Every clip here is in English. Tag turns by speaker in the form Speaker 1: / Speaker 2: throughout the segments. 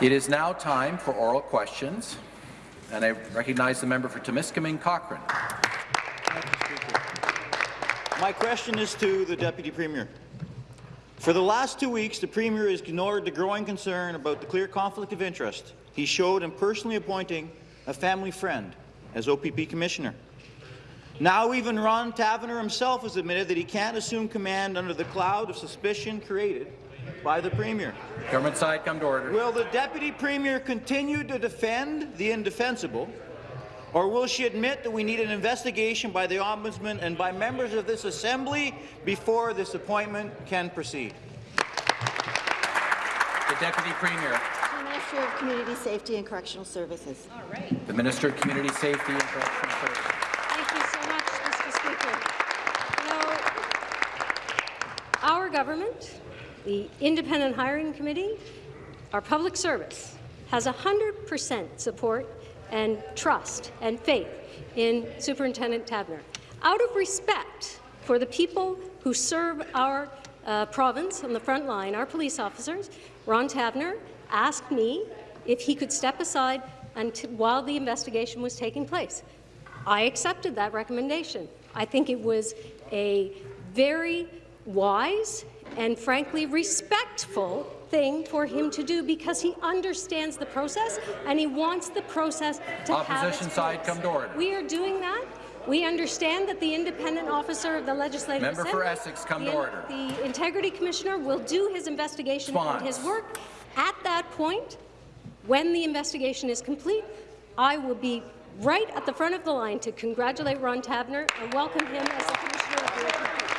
Speaker 1: It is now time for oral questions, and I recognize the member for Timiskaming Cochrane.
Speaker 2: My question is to the Deputy Premier. For the last two weeks, the Premier has ignored the growing concern about the clear conflict of interest he showed in personally appointing a family friend as OPP Commissioner. Now even Ron Taverner himself has admitted that he can't assume command under the cloud of suspicion created by the Premier.
Speaker 1: Government side, come to order.
Speaker 2: Will the Deputy Premier continue to defend the indefensible, or will she admit that we need an investigation by the Ombudsman and by members of this Assembly before this appointment can proceed?
Speaker 1: The Deputy Premier.
Speaker 3: The Minister of Community Safety and Correctional Services.
Speaker 4: All right.
Speaker 1: The Minister of Community Safety and Correctional Services.
Speaker 4: Thank you so much, Mr. Speaker. You know, our government, the Independent Hiring Committee, our public service, has 100% support and trust and faith in Superintendent Taverner. Out of respect for the people who serve our uh, province on the front line, our police officers, Ron Taverner asked me if he could step aside while the investigation was taking place. I accepted that recommendation. I think it was a very wise and frankly respectful thing for him to do because he understands the process and he wants the process to
Speaker 1: Opposition side,
Speaker 4: place.
Speaker 1: come to order.
Speaker 4: We are doing that. We understand that the independent officer of the Legislative
Speaker 1: Member for Essex, come
Speaker 4: the,
Speaker 1: to order.
Speaker 4: The Integrity Commissioner will do his investigation and his work. At that point, when the investigation is complete, I will be right at the front of the line to congratulate Ron Taverner and welcome him as the Commissioner of the OPP.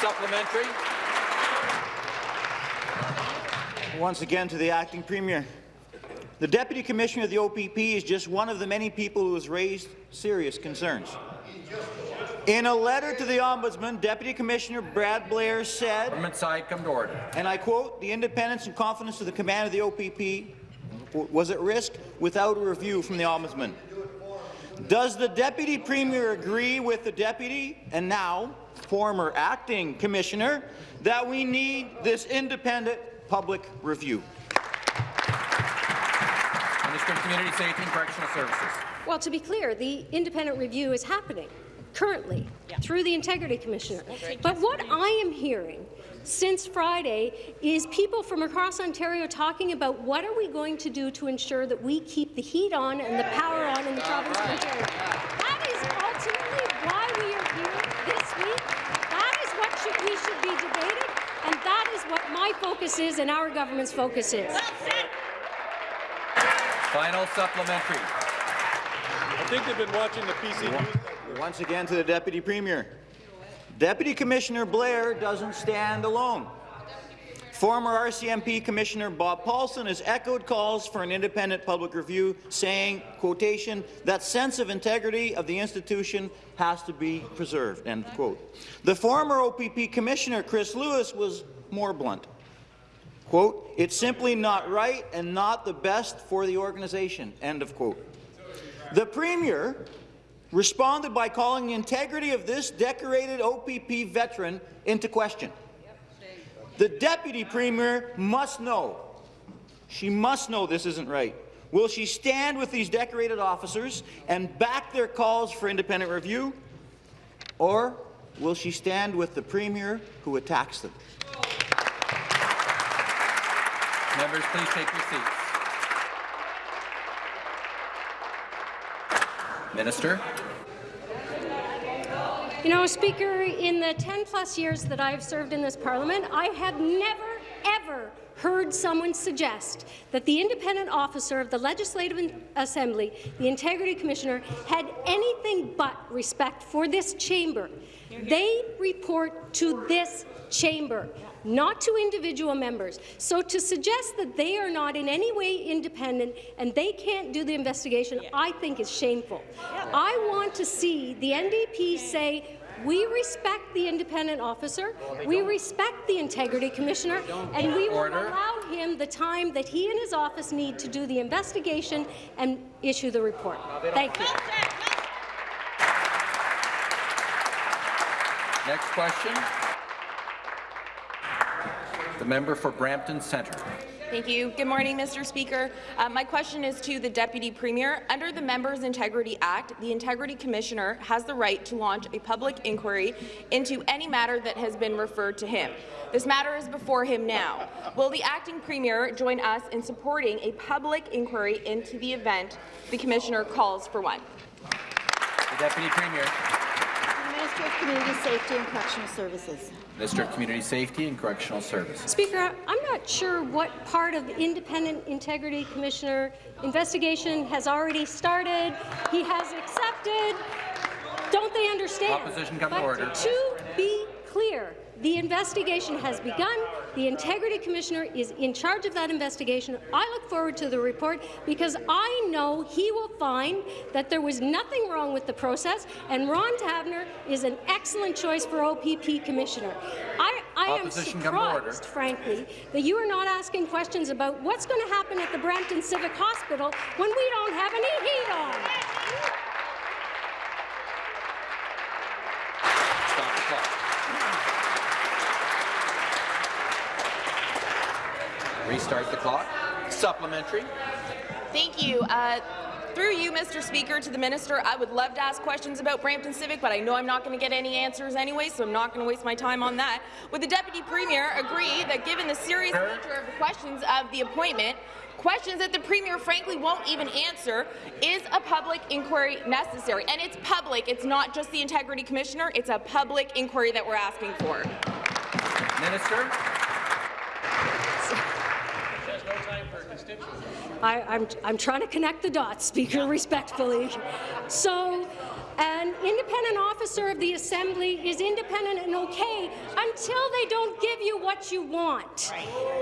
Speaker 1: Supplementary.
Speaker 2: Once again to the Acting Premier. The Deputy Commissioner of the OPP is just one of the many people who has raised serious concerns. In a letter to the Ombudsman, Deputy Commissioner Brad Blair said,
Speaker 1: Government side, come to order.
Speaker 2: and I quote, the independence and confidence of the command of the OPP was at risk without a review from the Ombudsman. Does the Deputy Premier agree with the Deputy and now former Acting Commissioner that we need this independent public review?
Speaker 1: Minister of Community Safety and Correctional Services.
Speaker 4: Well, to be clear, the independent review is happening currently through the Integrity Commissioner. But what I am hearing since Friday is people from across Ontario talking about what are we going to do to ensure that we keep the heat on and the power on in the province of Ontario. That is ultimately we should be debating, and that is what my focus is and our government's focus is.
Speaker 1: Final supplementary.
Speaker 5: I think they've been watching the PC News.
Speaker 2: Once again to the Deputy Premier. Deputy Commissioner Blair doesn't stand alone. Former RCMP Commissioner Bob Paulson has echoed calls for an independent public review, saying, quotation, that sense of integrity of the institution has to be preserved, end quote. The former OPP Commissioner, Chris Lewis, was more blunt. Quote, it's simply not right and not the best for the organization, end of quote. The Premier responded by calling the integrity of this decorated OPP veteran into question. The Deputy Premier must know, she must know this isn't right. Will she stand with these decorated officers and back their calls for independent review, or will she stand with the Premier who attacks them?
Speaker 1: Members, please take your seats. Minister.
Speaker 4: You know, Speaker, in the 10-plus years that I've served in this parliament, I have never, ever heard someone suggest that the independent officer of the Legislative Assembly, the Integrity Commissioner, had anything but respect for this chamber. They report to this chamber, not to individual members. So to suggest that they are not in any way independent and they can't do the investigation, I think is shameful. I want to see the NDP say, we respect the independent officer, we respect the integrity commissioner, and we will allow him the time that he and his office need to do the investigation and issue the report. Thank you.
Speaker 1: Next question. The member for Brampton Centre.
Speaker 6: Thank you. Good morning, Mr. Speaker. Uh, my question is to the Deputy Premier. Under the Members' Integrity Act, the Integrity Commissioner has the right to launch a public inquiry into any matter that has been referred to him. This matter is before him now. Will the Acting Premier join us in supporting a public inquiry into the event the Commissioner calls for one?
Speaker 1: The Deputy Premier.
Speaker 3: The Minister of Community Safety and Correctional Services.
Speaker 1: Minister of Community Safety and Correctional Services.
Speaker 4: Speaker, I'm not sure what part of the Independent Integrity Commissioner investigation has already started. He has accepted. Don't they understand?
Speaker 1: Opposition come to order.
Speaker 4: To be clear, the investigation has begun. The Integrity Commissioner is in charge of that investigation. I look forward to the report because I know he will find that there was nothing wrong with the process, and Ron Taverner is an excellent choice for OPP Commissioner. I, I am
Speaker 1: Opposition come to order.
Speaker 4: surprised, frankly, that you are not asking questions about what's going to happen at the Brampton Civic Hospital when we don't have any heat on.
Speaker 1: Stop the clock. Restart the clock. Supplementary.
Speaker 6: Thank you. Uh, through you, Mr. Speaker, to the Minister, I would love to ask questions about Brampton Civic, but I know I'm not going to get any answers anyway, so I'm not going to waste my time on that. Would the Deputy Premier agree that given the serious nature of the questions of the appointment, questions that the Premier frankly won't even answer, is a public inquiry necessary? And it's public, it's not just the Integrity Commissioner, it's a public inquiry that we're asking for.
Speaker 1: Minister.
Speaker 4: I, I'm, I'm trying to connect the dots, Speaker, respectfully. So, an independent officer of the Assembly is independent and okay until they don't give you what you want.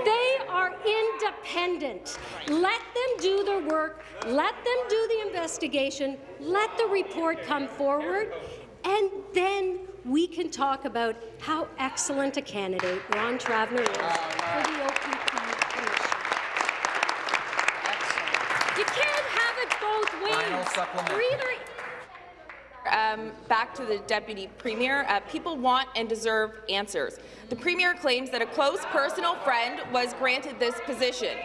Speaker 4: They are independent. Let them do their work. Let them do the investigation. Let the report come forward. And then we can talk about how excellent a candidate Ron Taverner is for the OPP Commission. You can't have it both ways.
Speaker 1: Final supplement.
Speaker 6: Um, back to the Deputy Premier. Uh, people want and deserve answers. The Premier claims that a close personal friend was granted this position,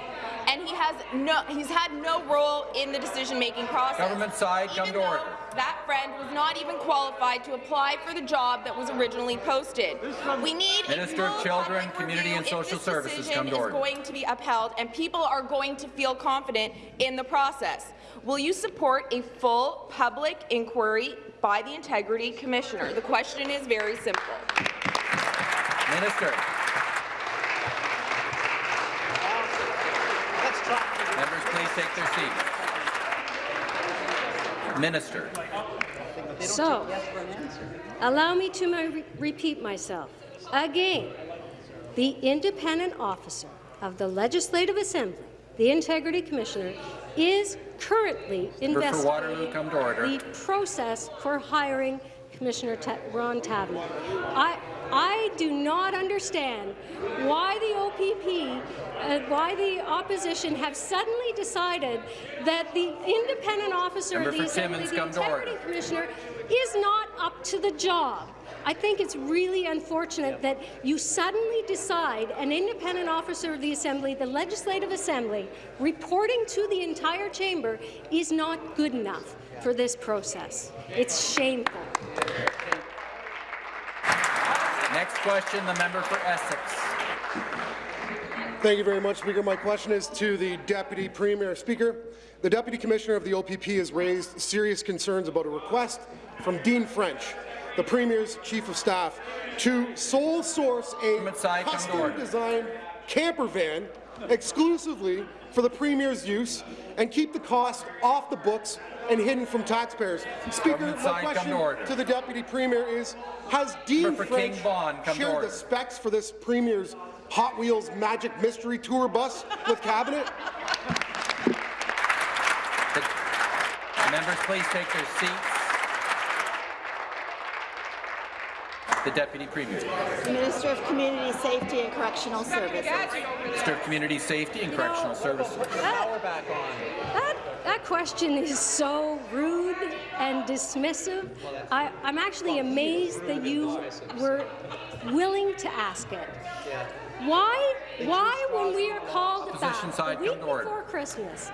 Speaker 6: and he has no, he's had no role in the decision-making process.
Speaker 1: Government side, come to order.
Speaker 6: That friend was not even qualified to apply for the job that was originally posted. We need
Speaker 1: Minister of Children, Community and Social Services, come to
Speaker 6: is
Speaker 1: order.
Speaker 6: going to be upheld, and people are going to feel confident in the process. Will you support a full public inquiry by the Integrity Commissioner? The question is very simple.
Speaker 1: Minister. Members, please take their seats. Minister.
Speaker 4: So, allow me to my- repeat myself. Again, the independent officer of the Legislative Assembly, the Integrity Commissioner, is currently
Speaker 1: Member for Waterloo,
Speaker 4: investigating
Speaker 1: come to order.
Speaker 4: the process for hiring Commissioner Ta- Ron Taverner. I, I do not understand why the OPP, uh, why the opposition have suddenly decided that the independent officer
Speaker 1: Member
Speaker 4: of the Assembly,
Speaker 1: Timmins,
Speaker 4: the
Speaker 1: come to order.
Speaker 4: Integrity Commissioner, is not up to the job. I think it's really unfortunate that you suddenly decide an independent officer of the Assembly, the Legislative Assembly, reporting to the entire chamber is not good enough for this process. It's shameful.
Speaker 1: Next question, the member for Essex.
Speaker 7: Thank you very much, Speaker. My question is to the Deputy Premier. Speaker, the Deputy Commissioner of the OPP has raised serious concerns about a request from Dean French, the Premier's Chief of Staff, to sole source a
Speaker 1: Government side, come to order.
Speaker 7: custom-designed camper van exclusively for the Premier's use and keep the cost off the books and hidden from taxpayers. Speaker, my
Speaker 1: to
Speaker 7: question to the Deputy Premier is, has Dean
Speaker 1: Member
Speaker 7: French shared the specs for this Premier's Hot Wheels Magic Mystery Tour bus with cabinet?
Speaker 1: The members, please take their seats. The Deputy Premier.
Speaker 3: Minister of Community Safety and Correctional Services.
Speaker 1: Minister of Community Safety and Correctional Services.
Speaker 4: That, that, that question is so rude and dismissive. I, I'm actually amazed that you were willing to ask it. Why, why when we are called back
Speaker 1: Opposition
Speaker 4: the week
Speaker 1: come to order.
Speaker 4: before Christmas.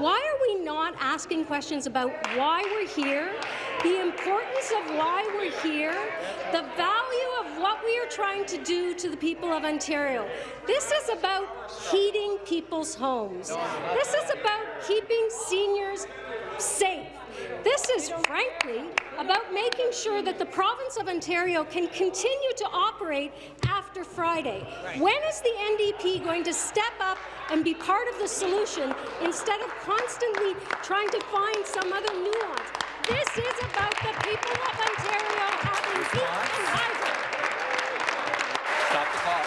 Speaker 4: Why are we not asking questions about why we're here, the importance of why we're here, the value of what we are trying to do to the people of Ontario? This is about heating people's homes. This is about keeping seniors safe. This is, frankly, about making sure that the province of Ontario can continue to operate after Friday. When is the NDP going to step up and be part of the solution instead of constantly trying to find some other nuance? This is about the people of Ontario having heat and hydro.
Speaker 1: Stop the clock.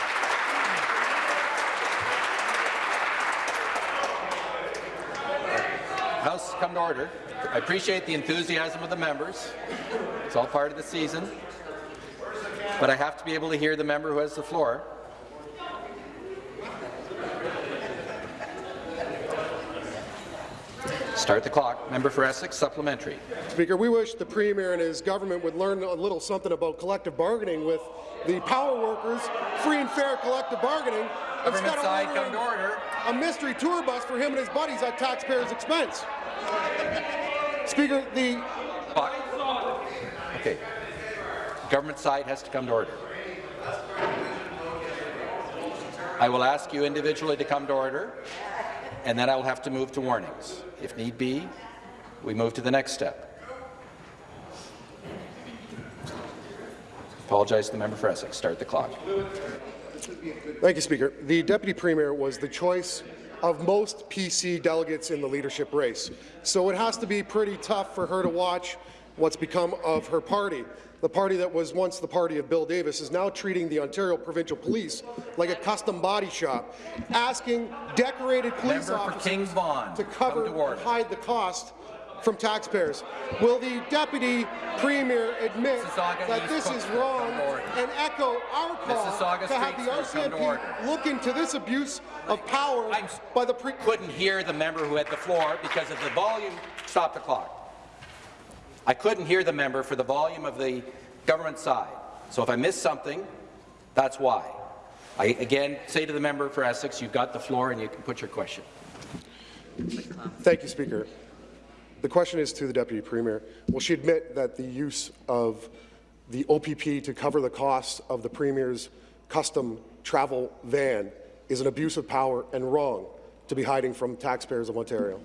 Speaker 1: House, come to order. I appreciate the enthusiasm of the members. It's all part of the season. But I have to be able to hear the member who has the floor. Start the clock. Member for Essex, supplementary.
Speaker 7: Speaker, we wish the Premier and his government would learn a little something about collective bargaining with the power workers, free and fair collective bargaining, instead
Speaker 1: Government
Speaker 7: of
Speaker 1: side, come to order.
Speaker 7: A mystery tour bus for him and his buddies at taxpayers' expense. Speaker, the.
Speaker 1: Okay. Government side has to come to order. I will ask you individually to come to order, and then I will have to move to warnings. If need be, we move to the next step. Apologize to the member for Essex. Start the clock.
Speaker 7: Thank you, Speaker. The Deputy Premier was the choice of most PC delegates in the leadership race, so it has to be pretty tough for her to watch what's become of her party. The party that was once the party of Bill Davis is now treating the Ontario Provincial Police like a custom body shop, asking decorated police
Speaker 1: Member
Speaker 7: officers to cover
Speaker 1: to
Speaker 7: and hide the cost from taxpayers. Will the Deputy Premier admit
Speaker 1: Mississauga
Speaker 7: that
Speaker 1: East
Speaker 7: this is wrong and echo our call
Speaker 1: Mississauga
Speaker 7: to have the
Speaker 1: Street, sir, come to order.
Speaker 7: RCMP look into this abuse of power
Speaker 1: I'm-
Speaker 7: by the pre
Speaker 1: Couldn't hear the member who had the floor because of the volume. Stop the clock. I couldn't hear the member for the volume of the government side. So if I missed something, that's why. I again say to the member for Essex, you've got the floor and you can put your question.
Speaker 7: Thank you, Speaker. The question is to the Deputy Premier. Will she admit that the use of the OPP to cover the costs of the Premier's custom travel van is an abuse of power and wrong to be hiding from taxpayers of Ontario?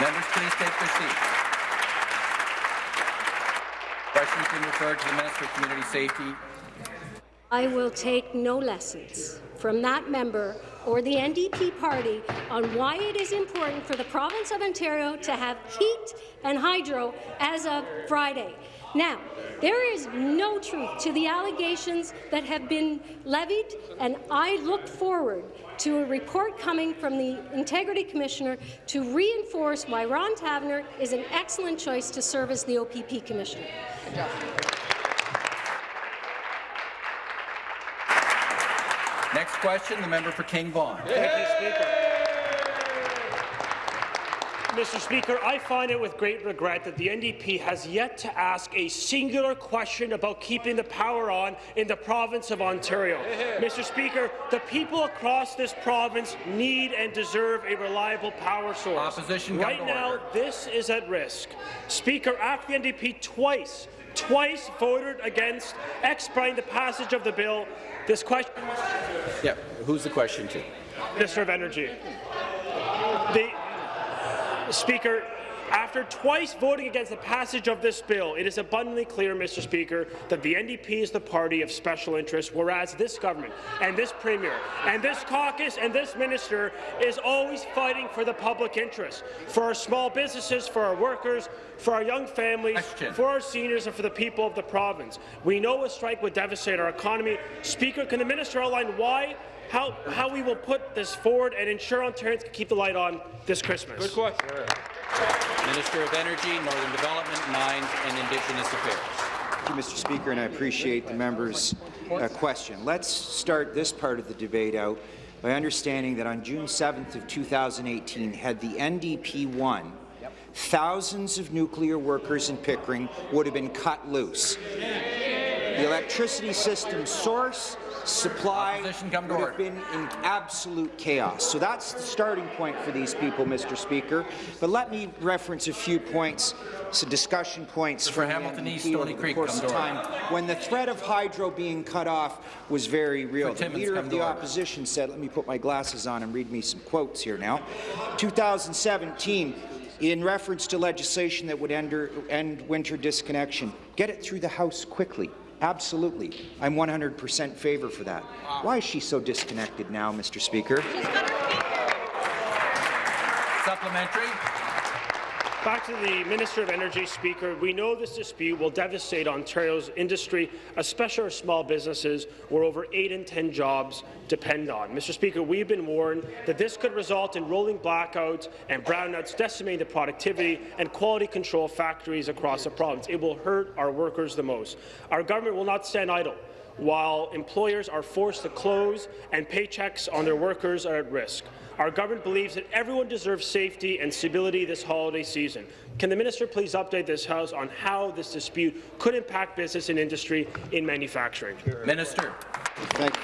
Speaker 1: Members, please take their seats. Question's been referred to the Minister of Community Safety.
Speaker 4: I will take no lessons from that member or the NDP party on why it is important for the province of Ontario to have heat and hydro as of Friday. Now, there is no truth to the allegations that have been levied, and I look forward to a report coming from the Integrity Commissioner to reinforce why Ron Taverner is an excellent choice to serve as the OPP Commissioner.
Speaker 1: Next question, the member for King Vaughan.
Speaker 8: Thank you, Speaker. Mr. Speaker, I find it with great regret that the NDP has yet to ask a singular question about keeping the power on in the province of Ontario. Mr. Speaker, the people across this province need and deserve a reliable power source.
Speaker 1: Opposition,
Speaker 8: right now,
Speaker 1: order.
Speaker 8: this is at risk. Speaker, after the NDP twice twice voted against expediting the passage of the bill. This question,
Speaker 1: Yeah, who's the question to?
Speaker 8: Minister of Energy. The Speaker, after twice voting against the passage of this bill, it is abundantly clear, Mr. Speaker, that the NDP is the party of special interest, whereas this government and this Premier and this caucus and this minister is always fighting for the public interest, for our small businesses, for our workers, for our young families,
Speaker 1: Question.
Speaker 8: for our seniors and for the people of the province. We know a strike would devastate our economy. Speaker, can the minister outline why how, how we will put this forward and ensure Ontarians can keep the light on this Christmas.
Speaker 5: Good question.
Speaker 1: Minister of Energy, Northern Development, Mines and Indigenous Affairs.
Speaker 9: Thank you, Mr. Speaker, and I appreciate the member's uh, question. Let's start this part of the debate out by understanding that on June 7th of 2018, had the NDP won, thousands of nuclear workers in Pickering would have been cut loose. The electricity system source, supply would have been in absolute chaos. So that's the starting point for these people, Mr. Speaker. But let me reference a few points, some discussion points
Speaker 1: For Hamilton East, Stony
Speaker 9: over the
Speaker 1: Creek,
Speaker 9: course of time when the threat of hydro being cut off was very real. The Leader of the. Opposition said, let me put my glasses on and read me some quotes here now. 2017, in reference to legislation that would end, end winter disconnection, get it through the House quickly. Absolutely. I'm 100% favor for that. Why is she so disconnected now, Mr. Speaker?
Speaker 1: Supplementary.
Speaker 8: Back to the Minister of Energy, Speaker. We know this dispute will devastate Ontario's industry, especially our small businesses, where over 8 in 10 jobs depend on. Mr. Speaker, we've been warned that this could result in rolling blackouts and brownouts, decimating the productivity and quality control factories across the province. It will hurt our workers the most. Our government will not stand idle while employers are forced to close and paychecks on their workers are at risk. Our government believes that everyone deserves safety and stability this holiday season. Can the minister please update this House on how this dispute could impact business and industry in manufacturing?
Speaker 1: Minister.
Speaker 9: Thank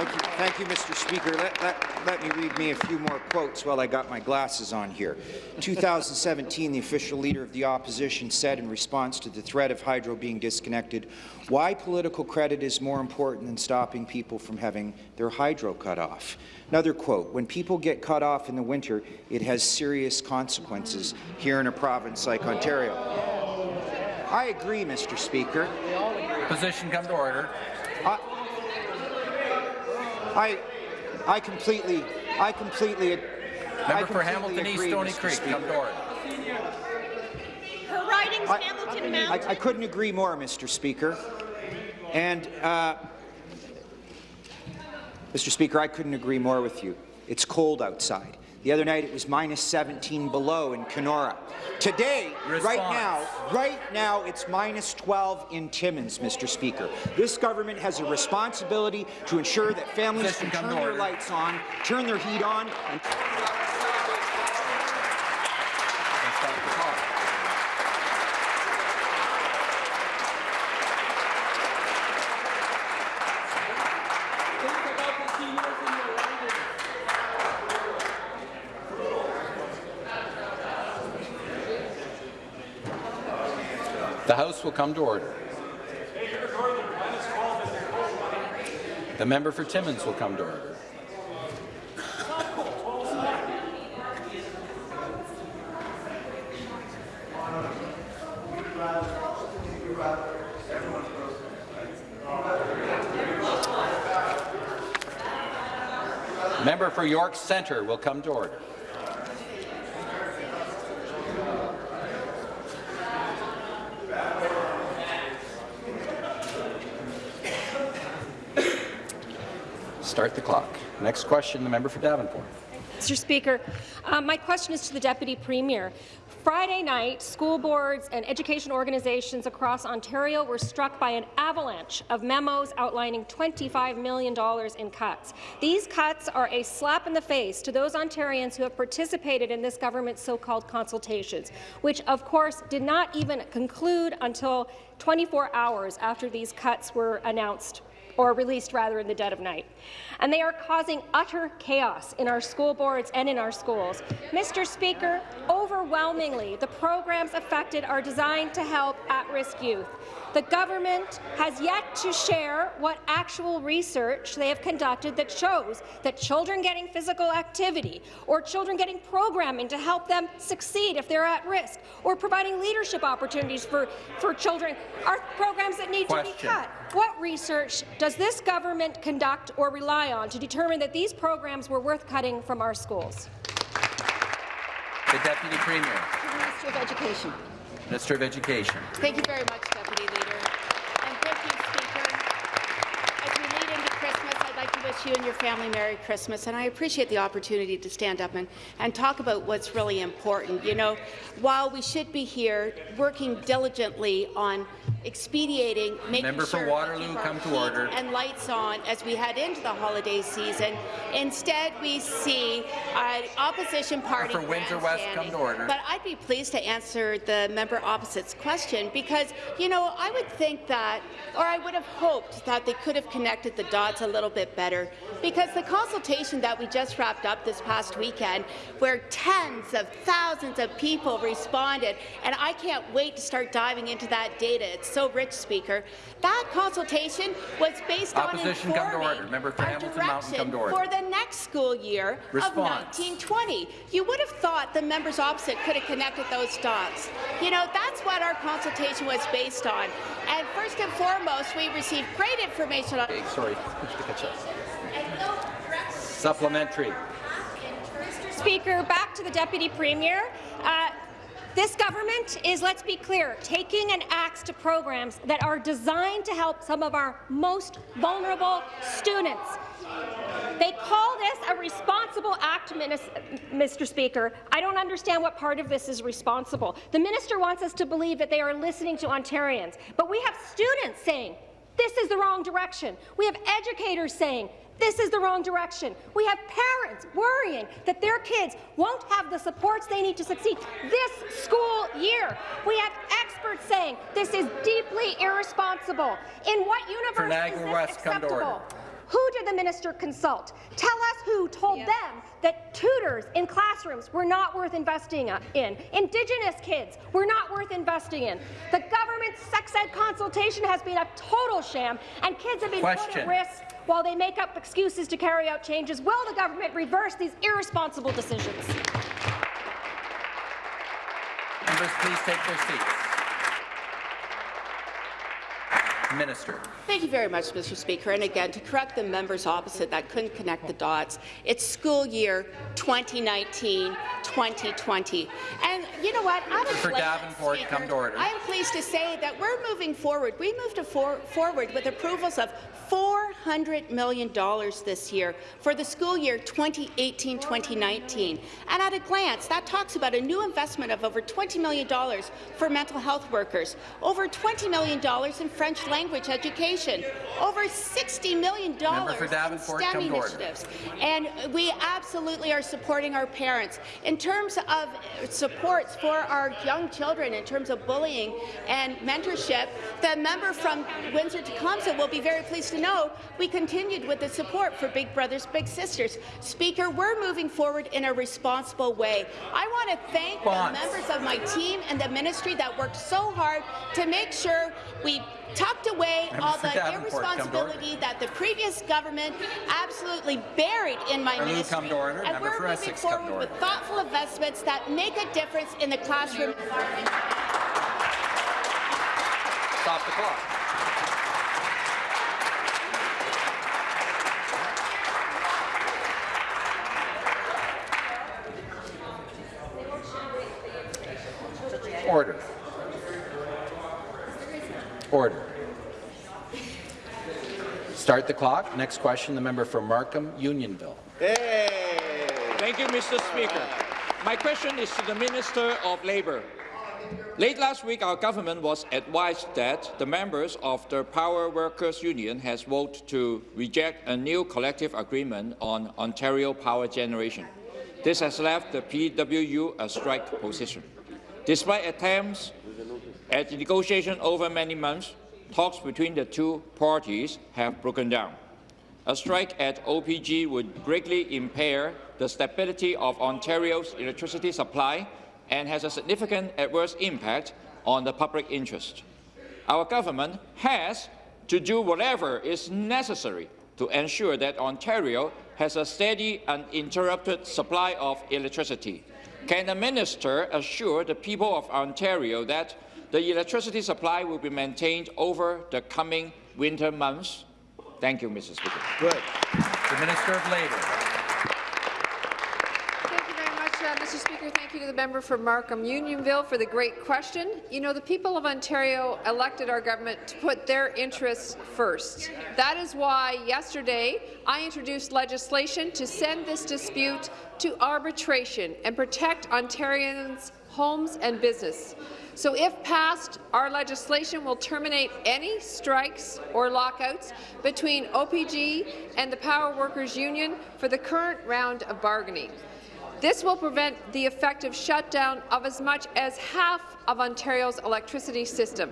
Speaker 9: Thank you, thank you, Mr. Speaker. Let, let, let me read me a few more quotes while I got my glasses on here. 2017, the official leader of the opposition said in response to the threat of hydro being disconnected, why political credit is more important than stopping people from having their hydro cut off. Another quote, when people get cut off in the winter, it has serious consequences here in a province like Ontario. I agree, Mr. Speaker.
Speaker 1: Position come to order.
Speaker 9: I, I completely, I completely, I
Speaker 1: Member for
Speaker 9: completely
Speaker 1: Hamilton East,
Speaker 9: agree,
Speaker 1: Stony
Speaker 9: Mr.
Speaker 1: Creek,
Speaker 9: Speaker.
Speaker 1: come to order.
Speaker 3: Her riding's
Speaker 9: I-
Speaker 3: Hamilton
Speaker 9: I,
Speaker 3: Mountain.
Speaker 9: I couldn't agree more, Mr. Speaker. And, uh, Mr. Speaker, I couldn't agree more with you. It's cold outside. The other night it was minus 17 below in Kenora. Today, right now, right now, it's minus 12 in Timmins, Mr. Speaker. This government has a responsibility to ensure that families can turn their lights on, turn their heat on, and
Speaker 1: Let's stop the clock. The House will come to order. The member for Timmins will come to order. Member for York Centre will come to order. Start the clock. Next question, the member for Davenport.
Speaker 10: Mr. Speaker, uh, my question is to the Deputy Premier. Friday night, school boards and education organizations across Ontario were struck by an avalanche of memos outlining $25 million in cuts. These cuts are a slap in the face to those Ontarians who have participated in this government's so-called consultations, which of course did not even conclude until 24 hours after these cuts were announced or released rather in the dead of night. And they are causing utter chaos in our school boards and in our schools. Mr. Speaker, overwhelmingly, the programs affected are designed to help at-risk youth. The government has yet to share what actual research they have conducted that shows that children getting physical activity or children getting programming to help them succeed if they're at risk or providing leadership opportunities for, for children are programs that need to be cut. What research does this government conduct or rely on to determine that these programs were worth cutting from our schools?
Speaker 1: The Deputy Premier.
Speaker 3: The Minister of Education.
Speaker 1: Minister of Education.
Speaker 11: Thank you very much, Deputy Leader. And thank you, Speaker. As we lead into Christmas, I'd like to wish you and your family Merry Christmas, and I appreciate the opportunity to stand up and, and talk about what's really important. You know, while we should be here working diligently on expediting making
Speaker 1: Member for
Speaker 11: sure
Speaker 1: Waterloo,
Speaker 11: we keep
Speaker 1: come to order.
Speaker 11: and lights on as we head into the holiday season. Instead, we see uh, opposition party
Speaker 1: for Windsor West, come to order.
Speaker 11: But I'd be pleased to answer the member opposite's question because, you know, I would think that, or I would have hoped that they could have connected the dots a little bit better because the consultation that we just wrapped up this past weekend, where tens of thousands of people responded, and I can't wait to start diving into that data. It's so rich, Speaker. That consultation was based
Speaker 1: Opposition,
Speaker 11: on
Speaker 1: come to order. Member for Hamilton Mountain, come to order.
Speaker 11: for the next school year
Speaker 1: Response.
Speaker 11: of 1920. You would have thought the members opposite could have connected those dots. You know, that's what our consultation was based on. And first and foremost, we received great information on
Speaker 1: Okay, Sorry. Supplementary.
Speaker 10: Speaker, back to the Deputy Premier. Uh, this government is, let's be clear, taking an axe to programs that are designed to help some of our most vulnerable students. They call this a responsible act, Mr. Speaker. I don't understand what part of this is responsible. The minister wants us to believe that they are listening to Ontarians, but we have students saying this is the wrong direction. We have educators saying this is the wrong direction. We have parents worrying that their kids won't have the supports they need to succeed this school year. We have experts saying this is deeply irresponsible. In what universe
Speaker 1: For
Speaker 10: is this
Speaker 1: West,
Speaker 10: acceptable? Who did the minister consult? Tell us who told them that tutors in classrooms were not worth investing in. Indigenous kids were not worth investing in. The government's sex ed consultation has been a total sham, and kids have been put at risk while they make up excuses to carry out changes. Will the government reverse these irresponsible decisions?
Speaker 1: Members, please take their seats. Minister.
Speaker 11: Thank you very much, Mr. Speaker. And again, to correct the members opposite that couldn't connect the dots, it's school year 2019-2020. And you know what? I'm
Speaker 1: For Davenport,
Speaker 11: Speaker,
Speaker 1: come to order.
Speaker 11: I am pleased to say that we're moving forward. We moved to for forward with approvals of $400 million this year for the school year 2018-2019. And at a glance, that talks about a new investment of over $20 million for mental health workers, over $20 million in French language education, over $60 million
Speaker 1: for
Speaker 11: in STEM
Speaker 1: come to order.
Speaker 11: initiatives. And we absolutely are supporting our parents. In terms of supports for our young children, in terms of bullying and mentorship, the member from Windsor-Tecumseh will be very pleased to know we continued with the support for Big Brothers Big Sisters. Speaker, we're moving forward in a responsible way. I want to thank
Speaker 1: Response.
Speaker 11: the members of my team and the ministry that worked so hard to make sure we tucked away
Speaker 1: Member
Speaker 11: all the
Speaker 1: Davenport, come to order.
Speaker 11: irresponsibility that the previous government absolutely buried in my
Speaker 1: Waterloo,
Speaker 11: ministry.
Speaker 1: come to order.
Speaker 11: And
Speaker 1: Member
Speaker 11: we're moving
Speaker 1: Essex,
Speaker 11: forward with thoughtful investments that make a difference in the classroom environment.
Speaker 1: Stop the clock. Order. Order. Start the clock. Next question, the member for Markham, Unionville.
Speaker 12: Thank you, Mr. Speaker. My question is to the Minister of Labour. Late last week, our government was advised that the members of the Power Workers Union has voted to reject a new collective agreement on Ontario power generation. This has left the PWU a strike position. Despite attempts at negotiation over many months, talks between the two parties have broken down. A strike at OPG would greatly impair the stability of Ontario's electricity supply and has a significant adverse impact on the public interest. Our government has to do whatever is necessary to ensure that Ontario has a steady and uninterrupted supply of electricity. Can the minister assure the people of Ontario that the electricity supply will be maintained over the coming winter months? Thank you, Mr. Speaker.
Speaker 1: Good. The Minister of Labour.
Speaker 13: Thank you very much, uh, Mr. Speaker. Thank you to the member for Markham Unionville for the great question. You know, the people of Ontario elected our government to put their interests first. That is why yesterday I introduced legislation to send this dispute to arbitration and protect Ontarians' homes and business. So if passed, our legislation will terminate any strikes or lockouts between OPG and the Power Workers Union for the current round of bargaining. This will prevent the effective shutdown of as much as half of Ontario's electricity system.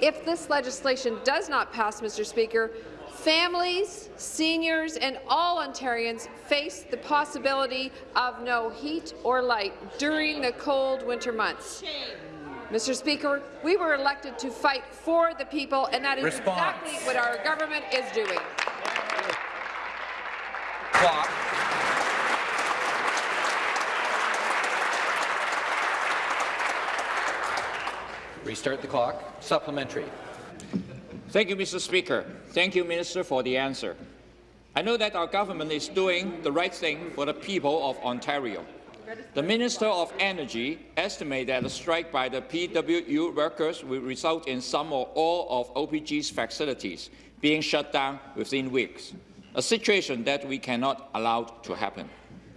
Speaker 13: If this legislation does not pass, Mr. Speaker, families, seniors and all Ontarians face the possibility of no heat or light during the cold winter months. Mr. Speaker, we were elected to fight for the people, and that is
Speaker 1: Response.
Speaker 13: exactly what our government is doing.
Speaker 1: Clock. Restart the clock. Supplementary.
Speaker 12: Thank you, Mr. Speaker. Thank you, Minister, for the answer. I know that our government is doing the right thing for the people of Ontario. The Minister of Energy estimates that a strike by the PWU workers will result in some or all of OPG's facilities being shut down within weeks, a situation that we cannot allow to happen.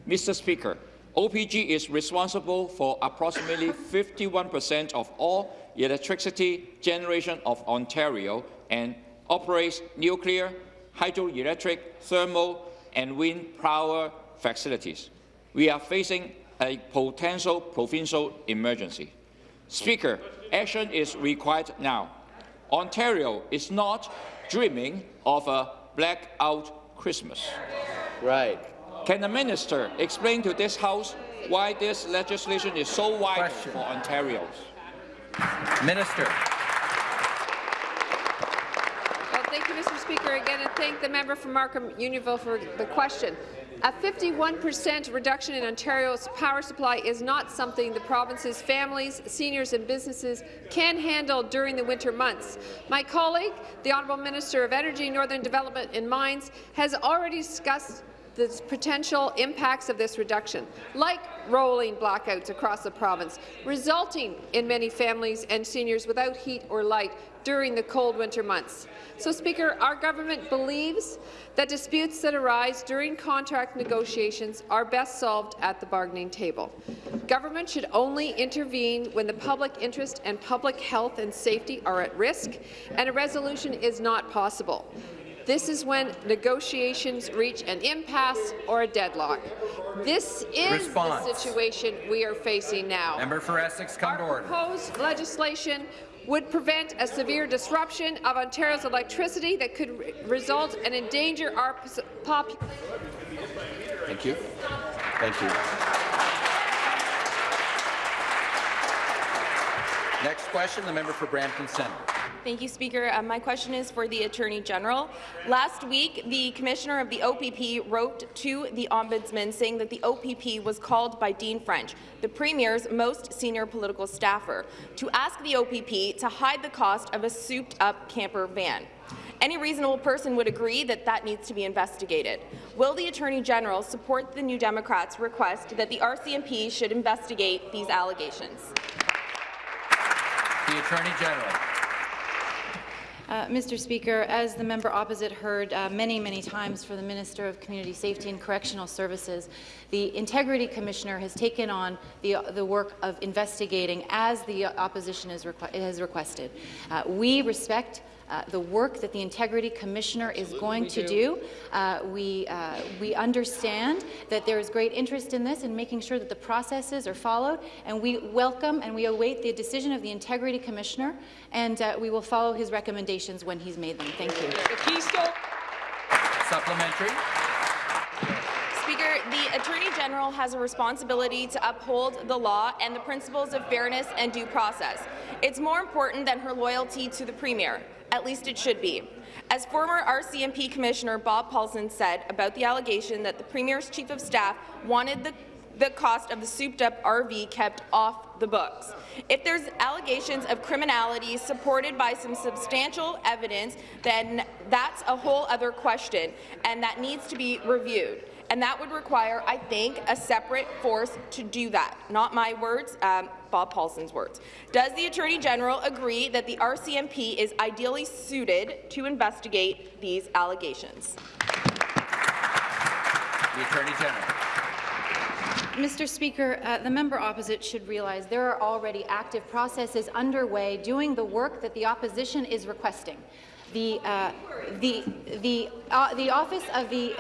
Speaker 12: Mr. Speaker, OPG is responsible for approximately 51 percent of all electricity generation of Ontario and operates nuclear, hydroelectric, thermal and wind power facilities. We are facing a potential provincial emergency. Speaker, action is required now. Ontario is not dreaming of a blackout Christmas.
Speaker 2: Right.
Speaker 12: Can the minister explain to this House why this legislation is so vital
Speaker 1: Question.
Speaker 12: for Ontarians?
Speaker 1: Minister.
Speaker 13: Well, thank you, Mr. Speaker, again, and thank the member from Markham Unionville for the question. A 51% reduction in Ontario's power supply is not something the province's families, seniors and businesses can handle during the winter months. My colleague, the Honourable Minister of Energy, Northern Development and Mines, has already discussed the potential impacts of this reduction, like rolling blackouts across the province, resulting in many families and seniors without heat or light during the cold winter months. So, Speaker, our government believes that disputes that arise during contract negotiations are best solved at the bargaining table. Government should only intervene when the public interest and public health and safety are at risk and a resolution is not possible. This is when negotiations reach an impasse or a deadlock. This is
Speaker 1: Response.
Speaker 13: the situation we are facing now.
Speaker 1: Member for Essex, come to order.
Speaker 13: Proposed legislation would prevent a severe disruption of Ontario's electricity that could re result and endanger our population.
Speaker 1: Thank you. Thank you. Next question, the member for Brampton Centre.
Speaker 6: Thank you, Speaker. Uh, my question is for the Attorney General. Last week, the Commissioner of the OPP wrote to the Ombudsman saying that the OPP was called by Dean French, the Premier's most senior political staffer, to ask the OPP to hide the cost of a souped-up camper van. Any reasonable person would agree that that needs to be investigated. Will the Attorney General support the New Democrats' request that the RCMP should investigate these allegations?
Speaker 1: The Attorney General.
Speaker 14: Uh, Mr. Speaker, as the member opposite heard uh, many, many times for the Minister of Community Safety and Correctional Services, the Integrity Commissioner has taken on the, the work of investigating as the opposition requ has requested. Uh, we respect uh, the work that the Integrity Commissioner is going to do. Uh, we, uh, we understand that there is great interest in this and making sure that the processes are followed, and we welcome and we await the decision of the Integrity Commissioner, and uh, we will follow his recommendations when he's made them. Thank you.
Speaker 1: Supplementary.
Speaker 6: Speaker, the Attorney General has a responsibility to uphold the law and the principles of fairness and due process. It's more important than her loyalty to the Premier. At least it should be. As former RCMP Commissioner Bob Paulson said about the allegation that the Premier's Chief of Staff wanted the the cost of the souped-up RV kept off the books. If there's allegations of criminality supported by some substantial evidence, then that's a whole other question, and that needs to be reviewed. And that would require, I think, a separate force to do that. Not my words, um, Bob Paulson's words. Does the Attorney General agree that the RCMP is ideally suited to investigate these allegations?
Speaker 1: The Attorney General.
Speaker 14: Mr. Speaker, uh, the member opposite should realize there are already active processes underway doing the work that the opposition is requesting. The, uh, the, the, uh, the Office of the,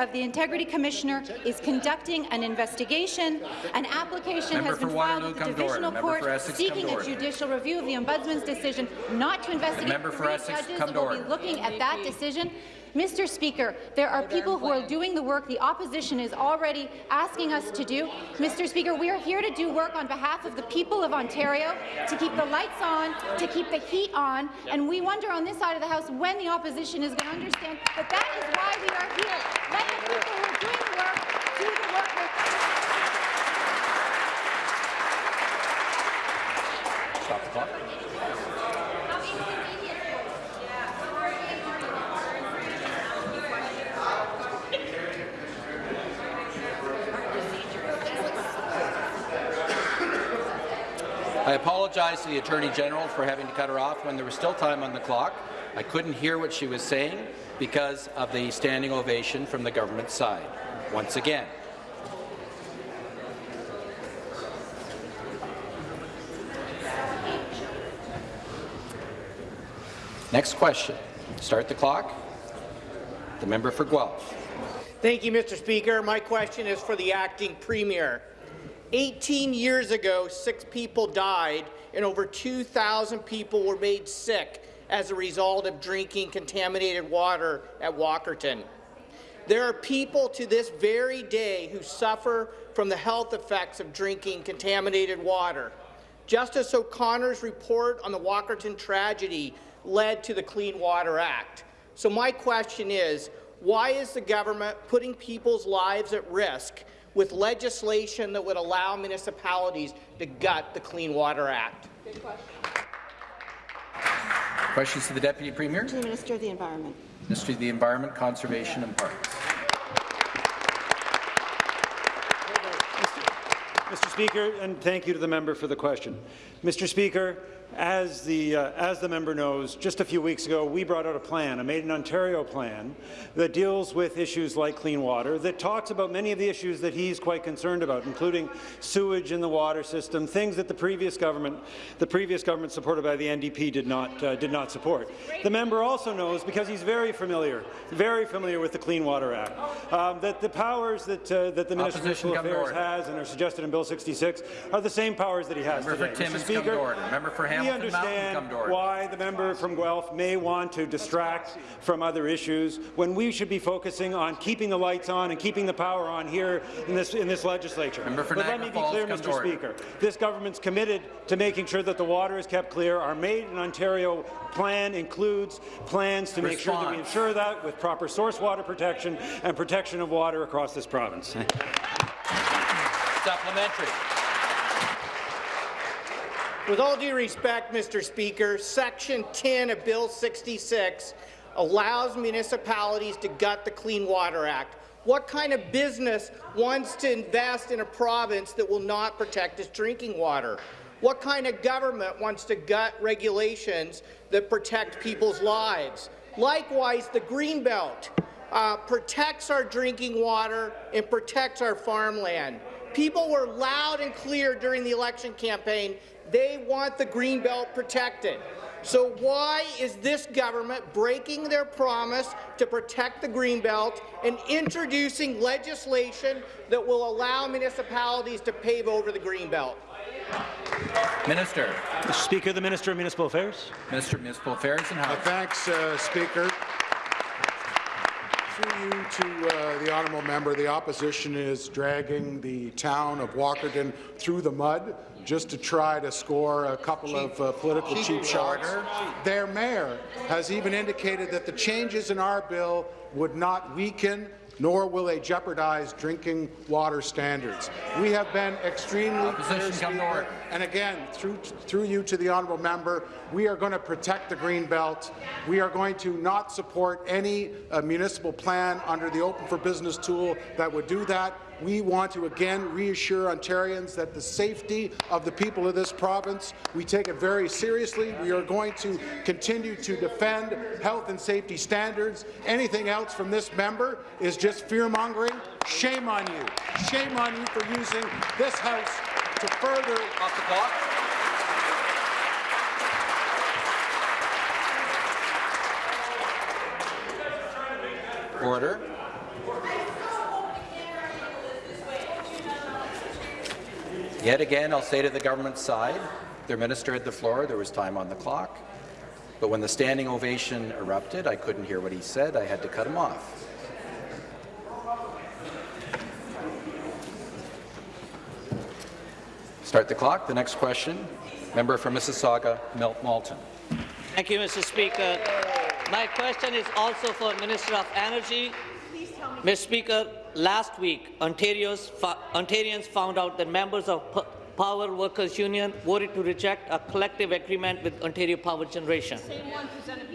Speaker 14: of the Integrity Commissioner is conducting an investigation. An application
Speaker 1: Member
Speaker 14: has been filed with the
Speaker 1: come to order.
Speaker 14: Divisional Court
Speaker 1: Essex,
Speaker 14: seeking a judicial review of the Ombudsman's decision not to investigate
Speaker 1: Member for
Speaker 14: three
Speaker 1: Essex,
Speaker 14: judges will be looking at that decision. Mr. Speaker, there are people who are doing the work the opposition is already asking us to do. Mr. Speaker, we are here to do work on behalf of the people of Ontario, to keep the lights on, to keep the heat on, and we wonder on this side of the House when the opposition is going to understand that that is why we are here. Let the people who are doing the work do the work we're
Speaker 1: Stop the clock. I apologize to the Attorney General for having to cut her off when there was still time on the clock. I couldn't hear what she was saying because of the standing ovation from the government side. Once again, Next question. Start the clock. The member for Guelph.
Speaker 15: Thank you, Mr. Speaker. My question is for the acting premier. 18 years ago, six people died and over 2,000 people were made sick as a result of drinking contaminated water at Walkerton. There are people to this very day who suffer from the health effects of drinking contaminated water. Justice O'Connor's report on the Walkerton tragedy led to the Clean Water Act. So my question is, why is the government putting people's lives at risk with legislation that would allow municipalities to gut the Clean Water Act? Good question.
Speaker 1: Questions to the Deputy Premier?
Speaker 3: To the Minister of the Environment.
Speaker 1: Ministry of the Environment, Conservation and Parks.
Speaker 16: Mr. Speaker, and thank you to the member for the question. Mr. Speaker, as the, uh, as the member knows, just a few weeks ago, we brought out a plan, a Made in Ontario plan, that deals with issues like clean water, that talks about many of the issues that he's quite concerned about, including sewage in the water system, things that the previous government, the previous government supported by the NDP did not, uh, did not support. The member also knows, because he's very familiar, very familiar with the Clean Water Act, um, that the powers that, uh, that the Minister of
Speaker 1: Opposition come
Speaker 16: Affairs has and are suggested in Bill 66 are the same powers that he has
Speaker 1: Member for
Speaker 16: today. Mr. Speaker.
Speaker 1: Member for
Speaker 16: we understand
Speaker 1: come to order.
Speaker 16: why the member from Guelph may want to distract from other issues when we should be focusing on keeping the lights on and keeping the power on here in this in this legislature.
Speaker 1: For
Speaker 16: but let me be clear, Mr.
Speaker 1: order.
Speaker 16: Speaker. This government's committed to making sure that the water is kept clear. Our Made in Ontario plan includes plans to make sure that we ensure that with proper source water protection and protection of water across this province.
Speaker 1: Supplementary.
Speaker 15: With all due respect, Mr. Speaker, Section 10 of Bill 66 allows municipalities to gut the Clean Water Act. What kind of business wants to invest in a province that will not protect its drinking water? What kind of government wants to gut regulations that protect people's lives? Likewise, the Greenbelt uh, protects our drinking water and protects our farmland. People were loud and clear during the election campaign. They want the Greenbelt protected. So why is this government breaking their promise to protect the Greenbelt and introducing legislation that will allow municipalities to pave over the Greenbelt?
Speaker 1: Minister.
Speaker 16: Mr. Speaker, the Minister of Municipal Affairs.
Speaker 1: Minister of Municipal Affairs and Housing.
Speaker 17: Thanks, uh, Speaker. Through you to uh, the honourable member, the opposition is dragging the town of Walkerton through the mud just to try to score a couple of uh, political
Speaker 1: Cheap
Speaker 17: shots. Their mayor has even indicated that the changes in our bill would not weaken nor will they jeopardize drinking water standards. We have been extremely clear, Speaker, and again, through, through you to the honourable member, we are going to protect the green belt. We are going to not support any uh, municipal plan under the Open for Business tool that would do that. We want to again reassure Ontarians that the safety of the people of this province, we take it very seriously. We are going to continue to defend health and safety standards. Anything else from this member is just fear-mongering. Shame on you. Shame on you for using this House to further...
Speaker 1: Off the clock. Order. Yet again, I'll say to the government side, their minister had the floor, there was time on the clock, but when the standing ovation erupted, I couldn't hear what he said, I had to cut him off. Start the clock. The next question, member for Mississauga, Milt Malton.
Speaker 18: Thank you, Mr. Speaker. My question is also for Minister of Energy. Mr. Speaker, last week, Ontarians found out that members of Power Workers Union voted to reject a collective agreement with Ontario Power Generation.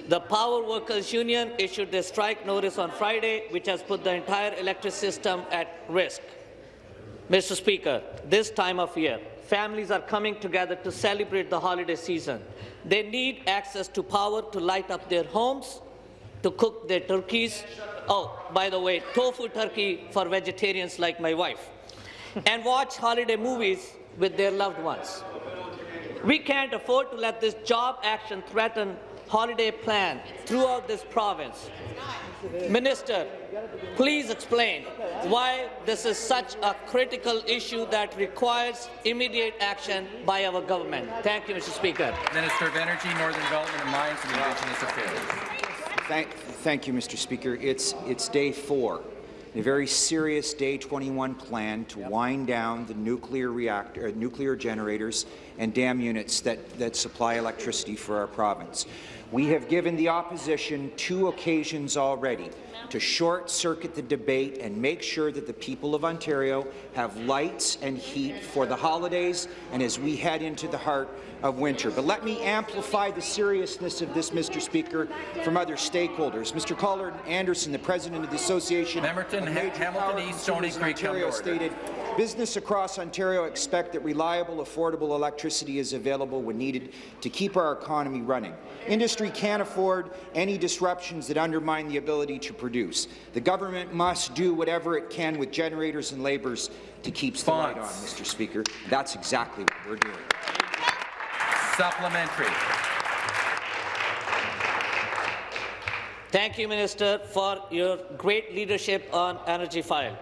Speaker 18: The Power Workers Union issued their strike notice on Friday, which has put the entire electric system at risk. Mr. Speaker, this time of year, families are coming together to celebrate the holiday season. They need access to power to light up their homes, to cook their turkeys. Oh, by the way, tofu turkey for vegetarians like my wife. and watch holiday movies with their loved ones. We can't afford to let this job action threaten holiday plan throughout this province. Minister, please explain why this is such a critical issue that requires immediate action by our government. Thank you, Mr. Speaker.
Speaker 1: Minister of Energy, Northern Development and Mines and Indigenous Affairs.
Speaker 9: Thank, thank you, Mr. Speaker. It's, it's day four, a very serious Day 21 plan to wind down the nuclear reactor, uh, nuclear generators and dam units that, that supply electricity for our province. We have given the opposition two occasions already to short-circuit the debate and make sure that the people of Ontario have lights and heat for the holidays and as we head into the heart of winter. But let me amplify the seriousness of this, Mr. Speaker, from other stakeholders. Mr. Colin Anderson, the president of the Association
Speaker 1: Memberton,
Speaker 9: of Major
Speaker 1: Hamilton East, Creek,
Speaker 9: Ontario, stated, Business across Ontario expect that reliable, affordable electricity is available when needed to keep our economy running. Industry can't afford any disruptions that undermine the ability to produce. The government must do whatever it can with generators and labourers to keep the light on, Mr. Speaker. That's exactly what we're doing.
Speaker 1: Supplementary.
Speaker 18: Thank you, Minister, for your great leadership on Energy File.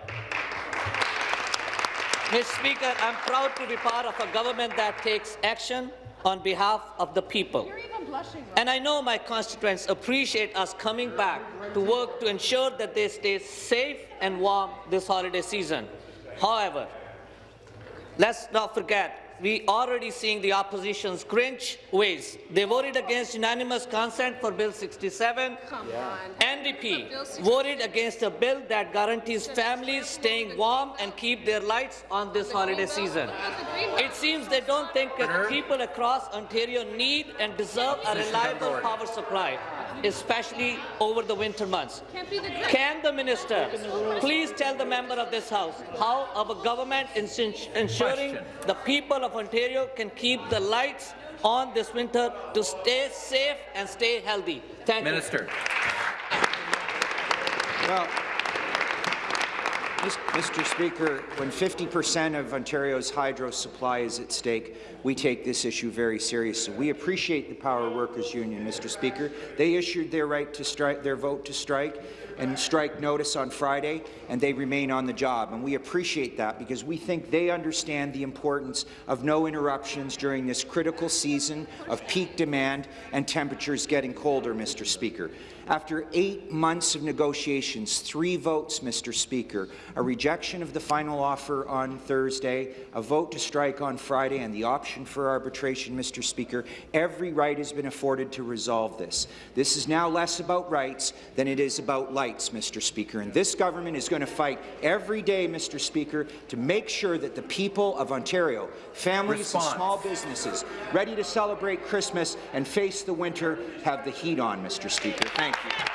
Speaker 18: Mr. Speaker, I'm proud to be part of a government that takes action on behalf of the people. And I know my constituents appreciate us coming back to work to ensure that they stay safe and warm this holiday season. However, let's not forget we already seeing the opposition's cringe ways. They voted against unanimous consent for Bill 67. NDP voted against a bill that guarantees families staying warm and keep their lights on this holiday season. It seems they don't think that people across Ontario need and deserve a reliable power supply especially over the winter months. Can the minister please tell the member of this House how our government is ensuring the people of Ontario can keep the lights on this winter to stay safe and stay healthy? Thank
Speaker 1: minister.
Speaker 18: you.
Speaker 9: Well, Mr. Speaker, when 50 percent of Ontario's hydro supply is at stake, we take this issue very seriously. We appreciate the Power Workers Union, Mr. Speaker. They issued their right to strike, their vote to strike and strike notice on Friday, and they remain on the job. And we appreciate that because we think they understand the importance of no interruptions during this critical season of peak demand and temperatures getting colder, Mr. Speaker. After eight months of negotiations, three votes, Mr. Speaker, a rejection of the final offer on Thursday, a vote to strike on Friday, and the option for arbitration, Mr. Speaker, every right has been afforded to resolve this. This is now less about rights than it is about lights, Mr. Speaker, and this government is going to fight every day, Mr. Speaker, to make sure that the people of Ontario, families Response. and small businesses, ready to celebrate Christmas and face the winter, have the heat on, Mr. Speaker. Thank Thank you.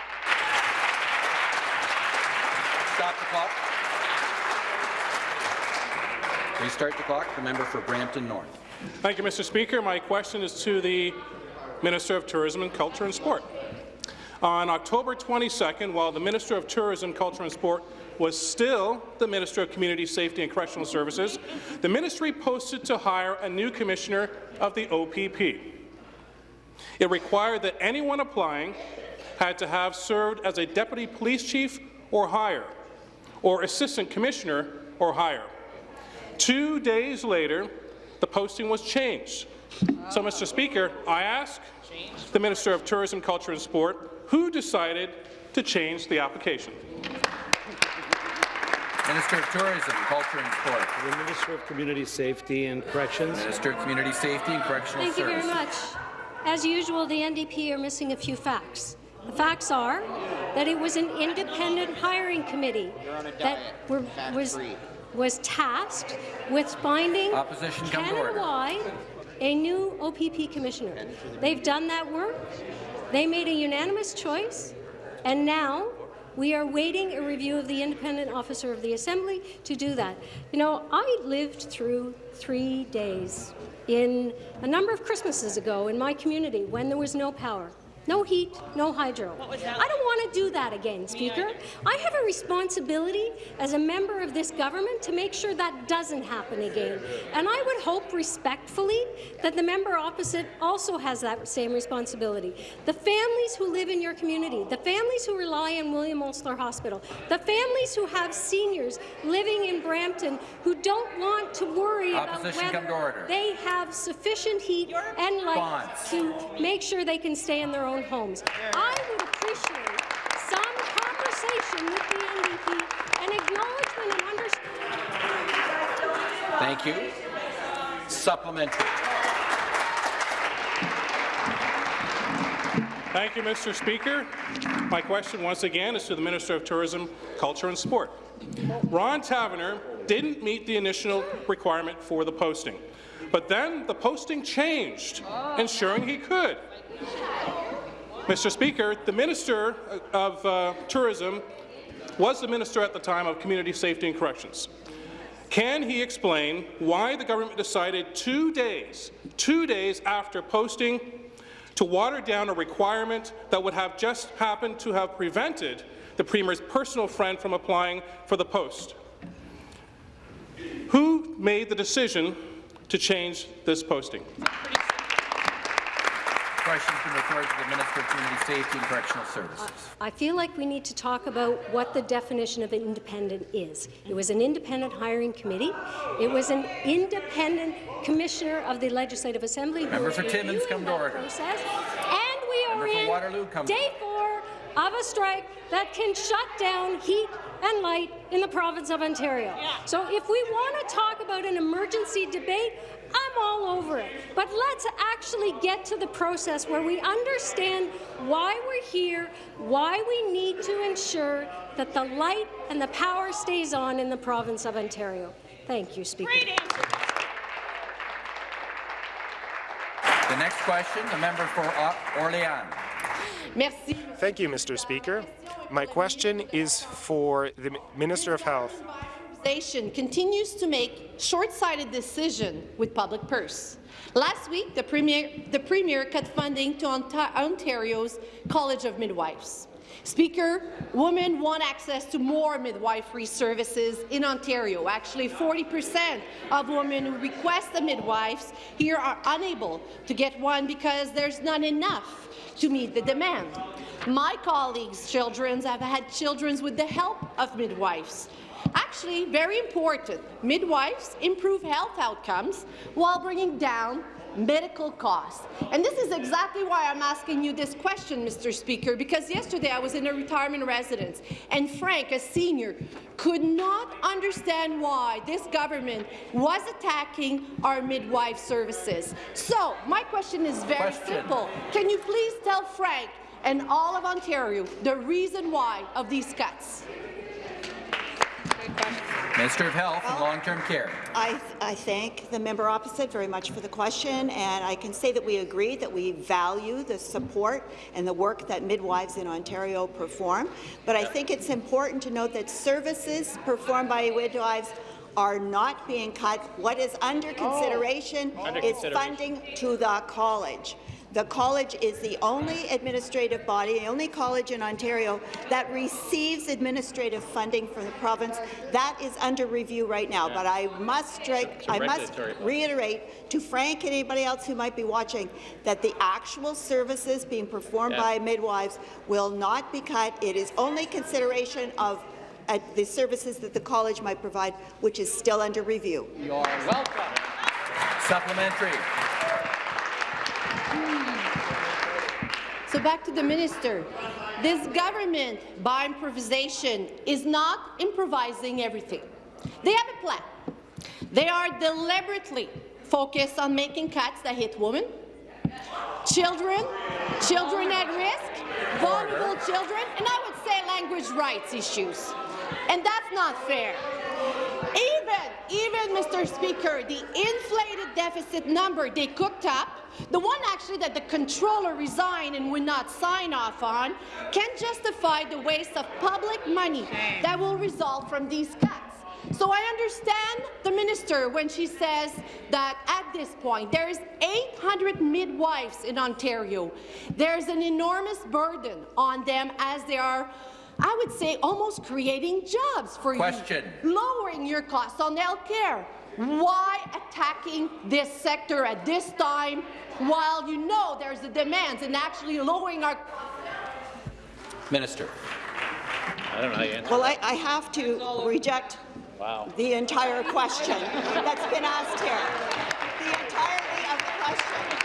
Speaker 1: Stop the clock. Restart the clock. The member for Brampton North.
Speaker 5: Thank you, Mr. Speaker. My question is to the Minister of Tourism and Culture and Sport. On October 22nd, while the Minister of Tourism, Culture and Sport was still the Minister of Community Safety and Correctional Services, the ministry posted to hire a new commissioner of the OPP. It required that anyone applying had to have served as a deputy police chief or higher, or assistant commissioner or higher. Two days later, the posting was changed. So, Mr. Speaker, I ask the Minister of Tourism, Culture and Sport, who decided to change the application?
Speaker 1: Minister of Tourism, Culture and Sport.
Speaker 19: The Minister of Community Safety and Corrections.
Speaker 1: Minister of Community Safety and Correctional
Speaker 4: Thank you very much. As usual, the NDP are missing a few facts. The facts are that it was an independent hiring committee that were, was, was tasked with finding
Speaker 1: Opposition come to order.
Speaker 4: Canada-wide a new OPP commissioner. They've done that work. They made a unanimous choice, and now we are waiting a review of the independent officer of the Assembly to do that. You know, I lived through three days in a number of Christmases ago in my community when there was no power. No heat, no hydro. I don't want to do that again, Speaker. I have a responsibility as a member of this government to make sure that doesn't happen again. And I would hope respectfully that the member opposite also has that same responsibility. The families who live in your community, the families who rely on William Osler Hospital, the families who have seniors living in Brampton who don't want to worry
Speaker 1: Opposition
Speaker 4: about whether they have sufficient heat and light
Speaker 1: Bonds.
Speaker 4: to make sure they can stay in their own homes. I would appreciate some conversation with the NDP and acknowledgement and understanding.
Speaker 1: Thank you. Supplementary.
Speaker 5: Thank you, Mr. Speaker. My question once again is to the Minister of Tourism, Culture and Sport. Ron Taverner didn't meet the initial requirement for the posting, but then the posting changed, ensuring he could. Mr. Speaker, the Minister of uh, Tourism was the Minister at the time of Community Safety and Corrections. Can he explain why the government decided two days, two days after posting to water down a requirement that would have just happened to have prevented the Premier's personal friend from applying for the post? Who made the decision to change this posting?
Speaker 1: Questions been referred to the Minister of Community Safety and Correctional Services.
Speaker 4: I feel like we need to talk about what the definition of independent is. It was an independent hiring committee. It was an independent commissioner of the Legislative Assembly.
Speaker 1: Member for Timmins, come to order.
Speaker 4: Process. And we
Speaker 1: Member
Speaker 4: are
Speaker 1: for
Speaker 4: in
Speaker 1: Waterloo, come
Speaker 4: day four of a strike that can shut down heat and light in the province of Ontario. So if we want to talk about an emergency debate, I'm all over it. But let's actually get to the process where we understand why we're here, why we need to ensure that the light and the power stays on in the province of Ontario. Thank you, Speaker.
Speaker 1: The next question, the member for Orléans.
Speaker 20: Merci. Thank you, Mr. Speaker. My question is for the Minister of Health.
Speaker 21: Organization continues to make short-sighted decisions with public purse. Last week, the Premier, the Premier cut funding to Onta Ontario's College of Midwives. Speaker, women want access to more midwifery services in Ontario. Actually, 40 percent of women who request a midwife here are unable to get one because there's not enough to meet the demand. My colleagues' children have had children with the help of midwives. Actually, very important, midwives improve health outcomes while bringing down medical costs. And this is exactly why I'm asking you this question, Mr. Speaker, because yesterday I was in a retirement residence, and Frank, a senior, could not understand why this government was attacking our midwife services. So, my question is very
Speaker 1: Question.
Speaker 21: simple. Can you please tell Frank and all of Ontario the reason why of these cuts?
Speaker 1: Minister of Health and Long-Term Care.
Speaker 22: I, I thank the member opposite very much for the question, and I can say that we agree that we value the support and the work that midwives in Ontario perform. But I think it's important to note that services performed by midwives are not being cut. What is under oh, consideration
Speaker 23: Under
Speaker 22: is
Speaker 23: consideration.
Speaker 22: funding to the college. The college is the only administrative body, the only college in Ontario that receives administrative funding from the province. That is under review right now, but I must strike, I must reiterate to Frank and anybody else who might be watching that the actual services being performed
Speaker 24: Yeah.
Speaker 22: by midwives will not be cut. It is only consideration of uh, the services that the college might provide, which is still under review.
Speaker 1: You are welcome. Supplementary.
Speaker 21: So back to the minister. This government, by improvisation, is not improvising everything. They have a plan. They are deliberately focused on making cuts that hit women, children, children at risk, vulnerable children, and I would say language rights issues. And that's not fair. Even, even, Mr. Speaker, the inflated deficit number they cooked up, the one actually that the controller resigned and would not sign off on, can justify the waste of public money that will result from these cuts. So I understand the minister when she says that at this point there is 800 midwives in Ontario. There's an enormous burden on them as they are I would say almost creating jobs for
Speaker 1: Question.
Speaker 21: you, lowering your costs on health care. Why attacking this sector at this time while you know there's the demands and actually lowering our
Speaker 1: Minister.
Speaker 24: I don't know how you answer
Speaker 22: Well, I, I have to reject
Speaker 24: Wow.
Speaker 22: the entire question that's been asked here. The entirety of the question.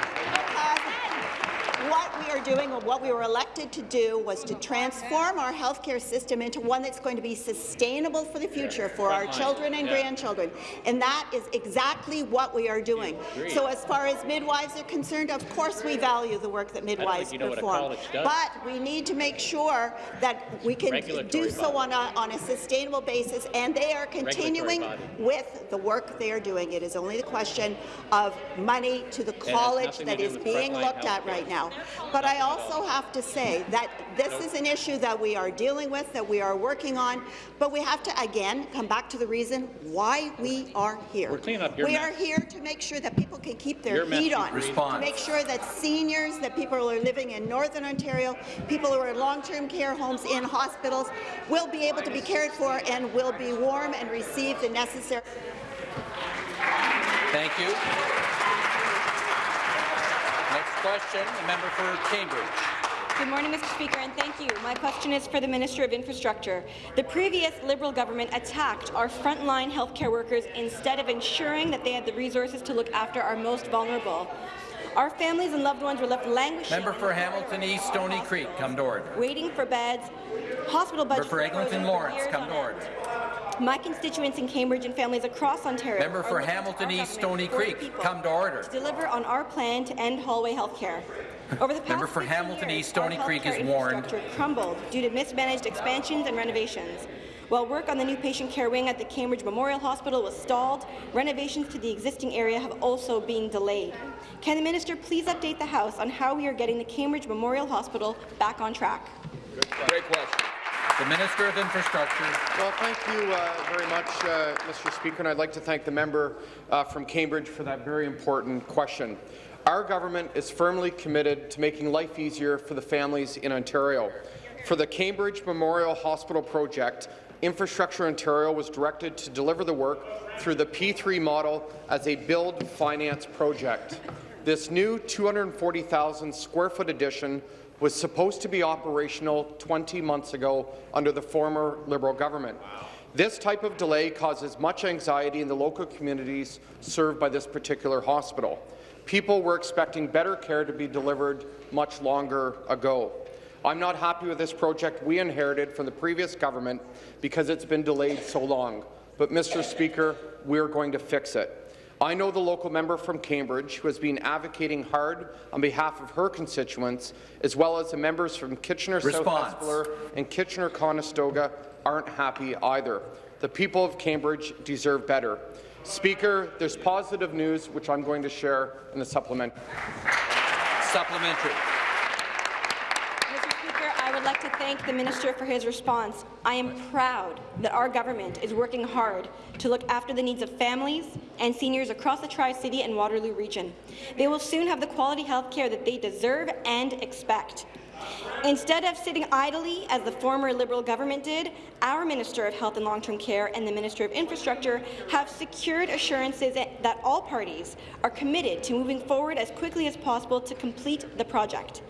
Speaker 22: What we are doing, or what we were elected to do, was to transform our healthcare system into one that's going to be sustainable for the future for our children and grandchildren. And that is exactly what we are doing. So as far as midwives are concerned, of course we value the work that midwives
Speaker 24: you know what a
Speaker 22: perform. But we need to make sure that we can do so on a, on a sustainable basis, and they are continuing with the work they are doing. It is only the question of money to the college that is being looked at right now. But I also have to say that this is an issue that we are dealing with, that we are working on, but we have to, again, come back to the reason why we are here.
Speaker 24: We're cleaning up your
Speaker 22: we
Speaker 24: mess.
Speaker 22: are here to make sure that people can keep their
Speaker 24: Your mess,
Speaker 22: heat
Speaker 24: you
Speaker 22: on,
Speaker 24: created.
Speaker 22: to make sure that seniors, that people who are living in Northern Ontario, people who are in long-term care homes, in hospitals, will be able to be cared for and will be warm and receive the necessary
Speaker 1: Thank you. Question, the member for Cambridge.
Speaker 25: Good morning, Mr. Speaker, and thank you. My question is for the Minister of Infrastructure. The previous Liberal government attacked our frontline healthcare workers instead of ensuring that they had the resources to look after our most vulnerable. Our families and loved ones were left languishing.
Speaker 1: Member for Hamilton East, Stoney Creek, come to order.
Speaker 25: Waiting for beds, hospital budgets.
Speaker 1: Member
Speaker 25: for
Speaker 1: Eglinton Lawrence, come to order.
Speaker 25: My constituents in Cambridge and families across Ontario
Speaker 1: Member for Hamilton East,
Speaker 25: Stoney
Speaker 1: Creek, come to order.
Speaker 25: To deliver on our plan to end hallway health care. Over the past
Speaker 1: Member for Hamilton
Speaker 25: years,
Speaker 1: East,
Speaker 25: Stoney
Speaker 1: Creek is warned.
Speaker 25: infrastructure crumbled due to mismanaged expansions and renovations. While work on the new patient care wing at the Cambridge Memorial Hospital was stalled, renovations to the existing area have also been delayed. Can the minister please update the House on how we are getting the Cambridge Memorial Hospital back on track?
Speaker 1: Great question. The Minister of Infrastructure.
Speaker 23: Well, thank you uh, very much, uh, Mr. Speaker, and I'd like to thank the member uh, from Cambridge for that very important question. Our government is firmly committed to making life easier for the families in Ontario. For the Cambridge Memorial Hospital project, Infrastructure Ontario was directed to deliver the work through the P3 model as a build finance project. This new 240,000 square foot addition was supposed to be operational 20 months ago under the former Liberal government. This type of delay causes much anxiety in the local communities served by this particular hospital. People were expecting better care to be delivered much longer ago. I'm not happy with this project we inherited from the previous government because it's been delayed so long. But, Mr. Speaker, we're going to fix it. I know the local member from Cambridge who has been advocating hard on behalf of her constituents, as well as the members from Kitchener-South
Speaker 1: Response.
Speaker 23: And Kitchener-Conestoga aren't happy either. The people of Cambridge deserve better. Speaker, there's positive news which I'm going to share in the supplement.
Speaker 1: Supplementary.
Speaker 25: Mr. Speaker, I would like to thank the minister for his response. I am proud that our government is working hard to look after the needs of families and seniors across the Tri-City and Waterloo region. They will soon have the quality health care that they deserve and expect. Instead of sitting idly, as the former Liberal government did, our Minister of Health and Long-Term Care and the Minister of Infrastructure have secured assurances that all parties are committed to moving forward as quickly as possible to complete the project.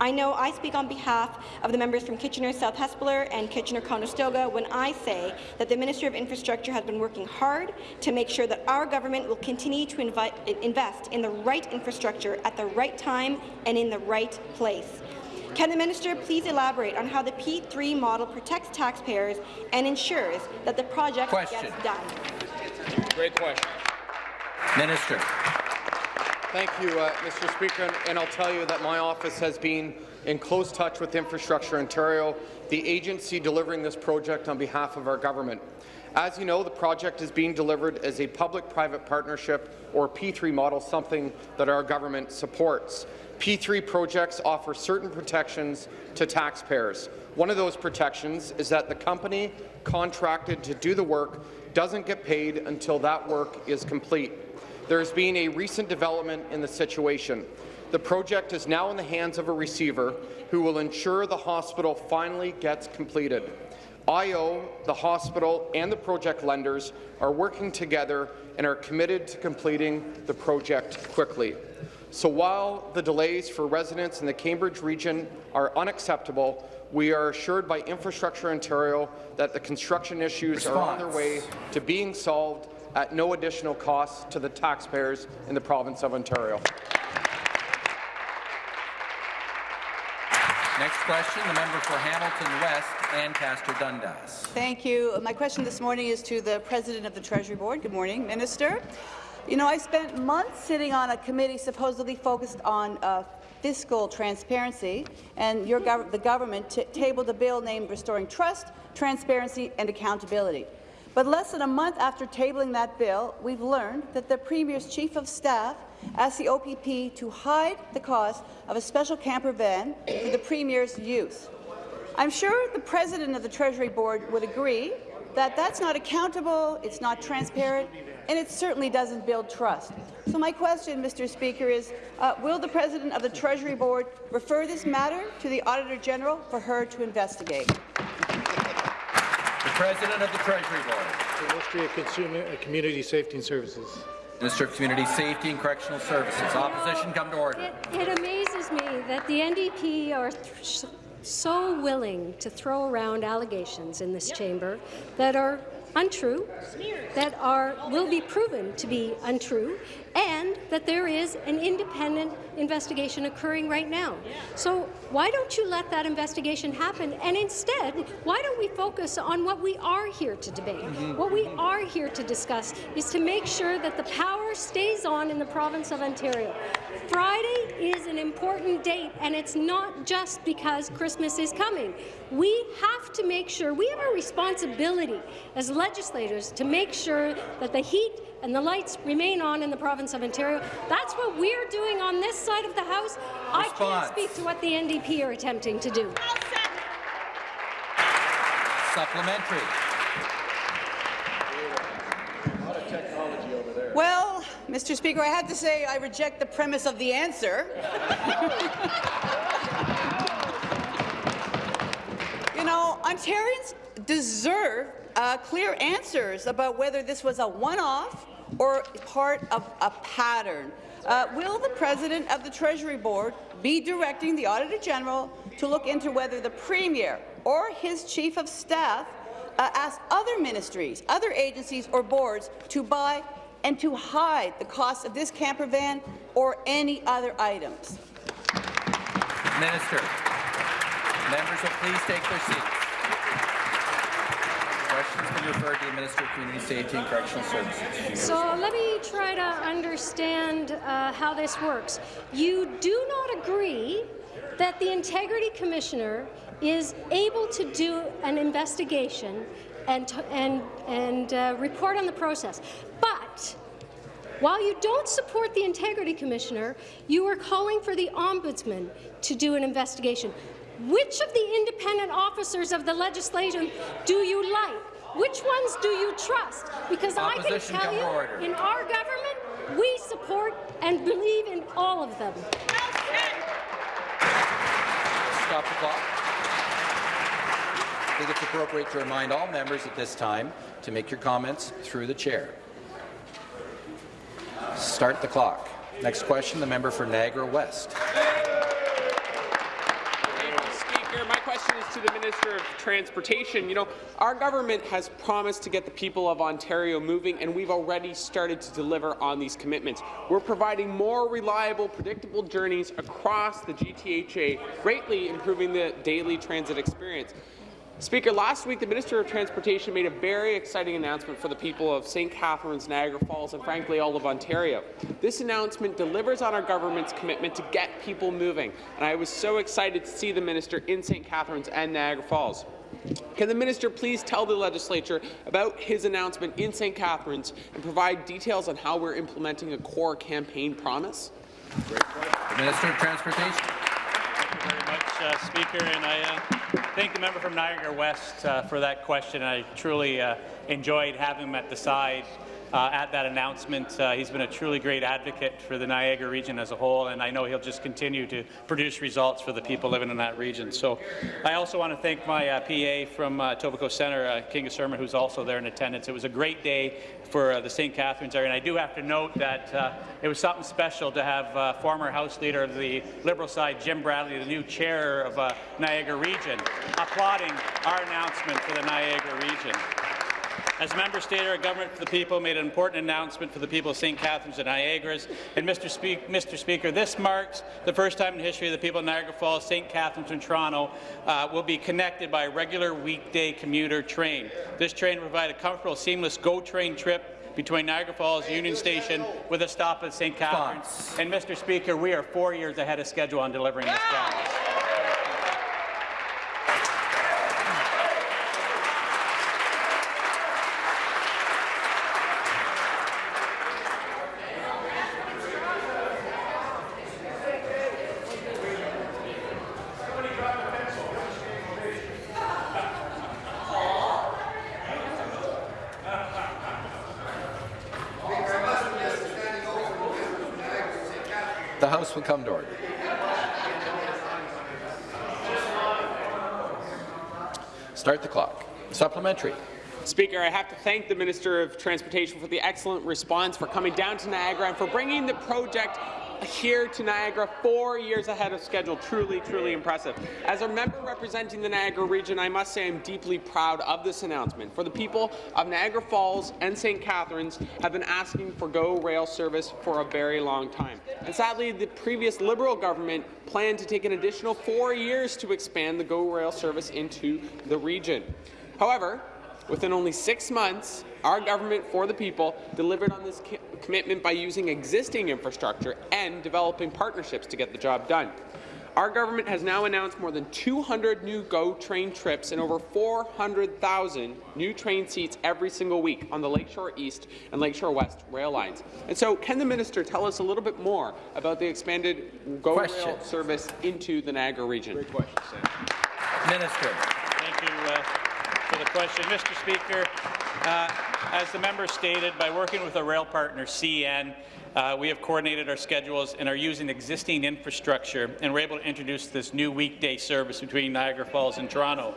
Speaker 25: I know I speak on behalf of the members from Kitchener South Hespeler and Kitchener-Conestoga when I say that the Minister of Infrastructure has been working hard to make sure that our government will continue to invest in the right infrastructure at the right time and in the right place. Can the minister please elaborate on how the P3 model protects taxpayers and ensures that the project
Speaker 1: question.
Speaker 25: gets done?
Speaker 23: Great question.
Speaker 1: Minister.
Speaker 23: Thank you, uh, Mr. Speaker, and, and I'll tell you that my office has been in close touch with Infrastructure Ontario, the agency delivering this project on behalf of our government. As you know, the project is being delivered as a public-private partnership, or P3 model, something that our government supports. P3 projects offer certain protections to taxpayers. One of those protections is that the company contracted to do the work doesn't get paid until that work is complete. There has been a recent development in the situation. The project is now in the hands of a receiver who will ensure the hospital finally gets completed. IO, the hospital, and the project lenders are working together and are committed to completing the project quickly. So while the delays for residents in the Cambridge region are unacceptable, we are assured by Infrastructure Ontario that the construction issues
Speaker 1: Response.
Speaker 23: are on their way to being solved at no additional cost to the taxpayers in the province of Ontario.
Speaker 1: Next question, the member for Hamilton West, Ancaster Dundas.
Speaker 26: Thank you. My question this morning is to the President of the Treasury Board. Good morning, Minister. You know, I spent months sitting on a committee supposedly focused on uh, fiscal transparency, and gov the government tabled a bill named Restoring Trust, Transparency and Accountability. But less than a month after tabling that bill, we've learned that the Premier's Chief of Staff asked the OPP to hide the cost of a special camper van for the Premier's use. I'm sure the President of the Treasury Board would agree that that's not accountable, it's not transparent, and it certainly doesn't build trust. So my question, Mr. Speaker, is uh, will the President of the Treasury Board refer this matter to the Auditor General for her to investigate?
Speaker 1: The President of the Treasury Board.
Speaker 19: The Ministry of Consumer, uh, Community Safety and Services.
Speaker 1: Minister of Community Safety and Correctional Services. Opposition come to order.
Speaker 4: It, it amazes me that the NDP are so willing to throw around allegations in this chamber that are untrue, that are will be proven to be untrue, and that there is an independent investigation occurring right now. So why don't you let that investigation happen? And instead, why don't we focus on what we are here to debate? Mm -hmm. What we are here to discuss is to make sure that the power stays on in the province of Ontario. Friday is an important date, and it's not just because Christmas is coming. We have to make sure, we have a responsibility as legislators to make sure that the heat and the lights remain on in the province of Ontario. That's what we're doing on this side of the House. Response. I can't speak to what the NDP are attempting to do.
Speaker 1: Supplementary.
Speaker 26: Well, Mr. Speaker, I have to say I reject the premise of the answer. you know, Ontarians deserve uh, clear answers about whether this was a one-off or part of a pattern. Uh, will the President of the Treasury Board be directing the Auditor General to look into whether the Premier or his Chief of Staff uh, asked other ministries, other agencies or boards to buy and to hide the cost of this camper van or any other items?
Speaker 1: Minister, members will please take their seats referred the Minister of Community Safety and Correctional Services.
Speaker 4: So let me try to understand uh, how this works. You do not agree that the Integrity Commissioner is able to do an investigation and, and, and uh, report on the process. But while you don't support the Integrity Commissioner, you are calling for the Ombudsman to do an investigation. Which of the independent officers of the legislation do you like? Which ones do you trust? Because
Speaker 1: Opposition
Speaker 4: I can tell you,
Speaker 1: order.
Speaker 4: in our government, we support and believe in all of them.
Speaker 1: Stop the clock. I think it's appropriate to remind all members at this time to make your comments through the chair. Start the clock. Next question, the member for Niagara West.
Speaker 27: Speaker. My question is to the Minister of Transportation. You know, our government has promised to get the people of Ontario moving, and we've already started to deliver on these commitments. We're providing more reliable, predictable journeys across the GTHA, greatly improving the daily transit experience. Speaker, last week the Minister of Transportation made a very exciting announcement for the people of St. Catharines, Niagara Falls, and frankly all of Ontario. This announcement delivers on our government's commitment to get people moving, and I was so excited to see the Minister in St. Catharines and Niagara Falls. Can the minister please tell the legislature about his announcement in St. Catharines and provide details on how we're implementing a core campaign promise?
Speaker 1: Minister of Transportation.
Speaker 28: Thank you very much, uh, Speaker, and I uh, thank the member from Niagara West uh, for that question. I truly uh, enjoyed having him at the side uh, at that announcement. Uh, he's been a truly great advocate for the Niagara region as a whole, and I know he'll just continue to produce results for the people living in that region. So I also want to thank my uh, PA from uh, Etobicoke Centre, uh, Kinga Surma, who's also there in attendance. It was a great day for uh, the St. Catharines area, and I do have to note that it was something special to have former House Leader of the Liberal side, Jim Bradley, the new chair of Niagara region, applauding our announcement for the Niagara region. As a member stated, our government for the people made an important announcement for the people of St. Catharines and Niagaras. And Mr. Speak, Mr. Speaker, this marks the first time in history the people of Niagara Falls, St. Catharines and Toronto uh, will be connected by a regular weekday commuter train. This train will provide a comfortable, seamless GO train trip between Niagara Falls Union Station with a stop at St. Catharines. And Mr. Speaker, we are four years ahead of schedule on delivering this promise.
Speaker 1: Will come to. Start the clock. Supplementary.
Speaker 27: Speaker, I have to thank the Minister of Transportation for the excellent response, for coming down to Niagara, and for bringing the project here to Niagara four years ahead of schedule. Truly, truly impressive. As a member representing the Niagara region, I must say I'm deeply proud of this announcement. For the people of Niagara Falls and St. Catharines have been asking for GO rail service for a very long time. And sadly, the previous Liberal government planned to take an additional four years to expand the GO rail service into the region. However, Within only six months, our government for the people delivered on this commitment by using existing infrastructure and developing partnerships to get the job done. Our government has now announced more than 200 new GO train trips and over 400,000 new train seats every single week on the Lakeshore East and Lakeshore West rail lines. And so, can the minister tell us a little bit more about the expanded GO
Speaker 1: Question.
Speaker 27: rail service into the Niagara region? Great question, Sam.
Speaker 1: Minister.
Speaker 28: Thank you uh, for the question. Mr. Speaker, uh, as the member stated, by working with our rail partner, CN, uh, we have coordinated our schedules and are using existing infrastructure, and we're able to introduce this new weekday service between Niagara Falls and Toronto.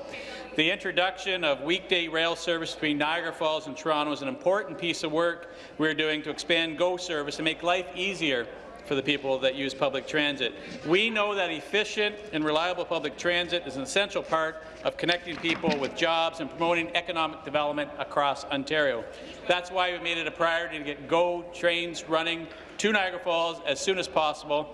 Speaker 28: The introduction of weekday rail service between Niagara Falls and Toronto is an important piece of work we're doing to expand GO service and make life easier for the people that use public transit. We know that efficient and reliable public transit is an essential part of connecting people with jobs and promoting economic development across Ontario. That's why we made it a priority to get GO trains running to Niagara Falls as soon as possible,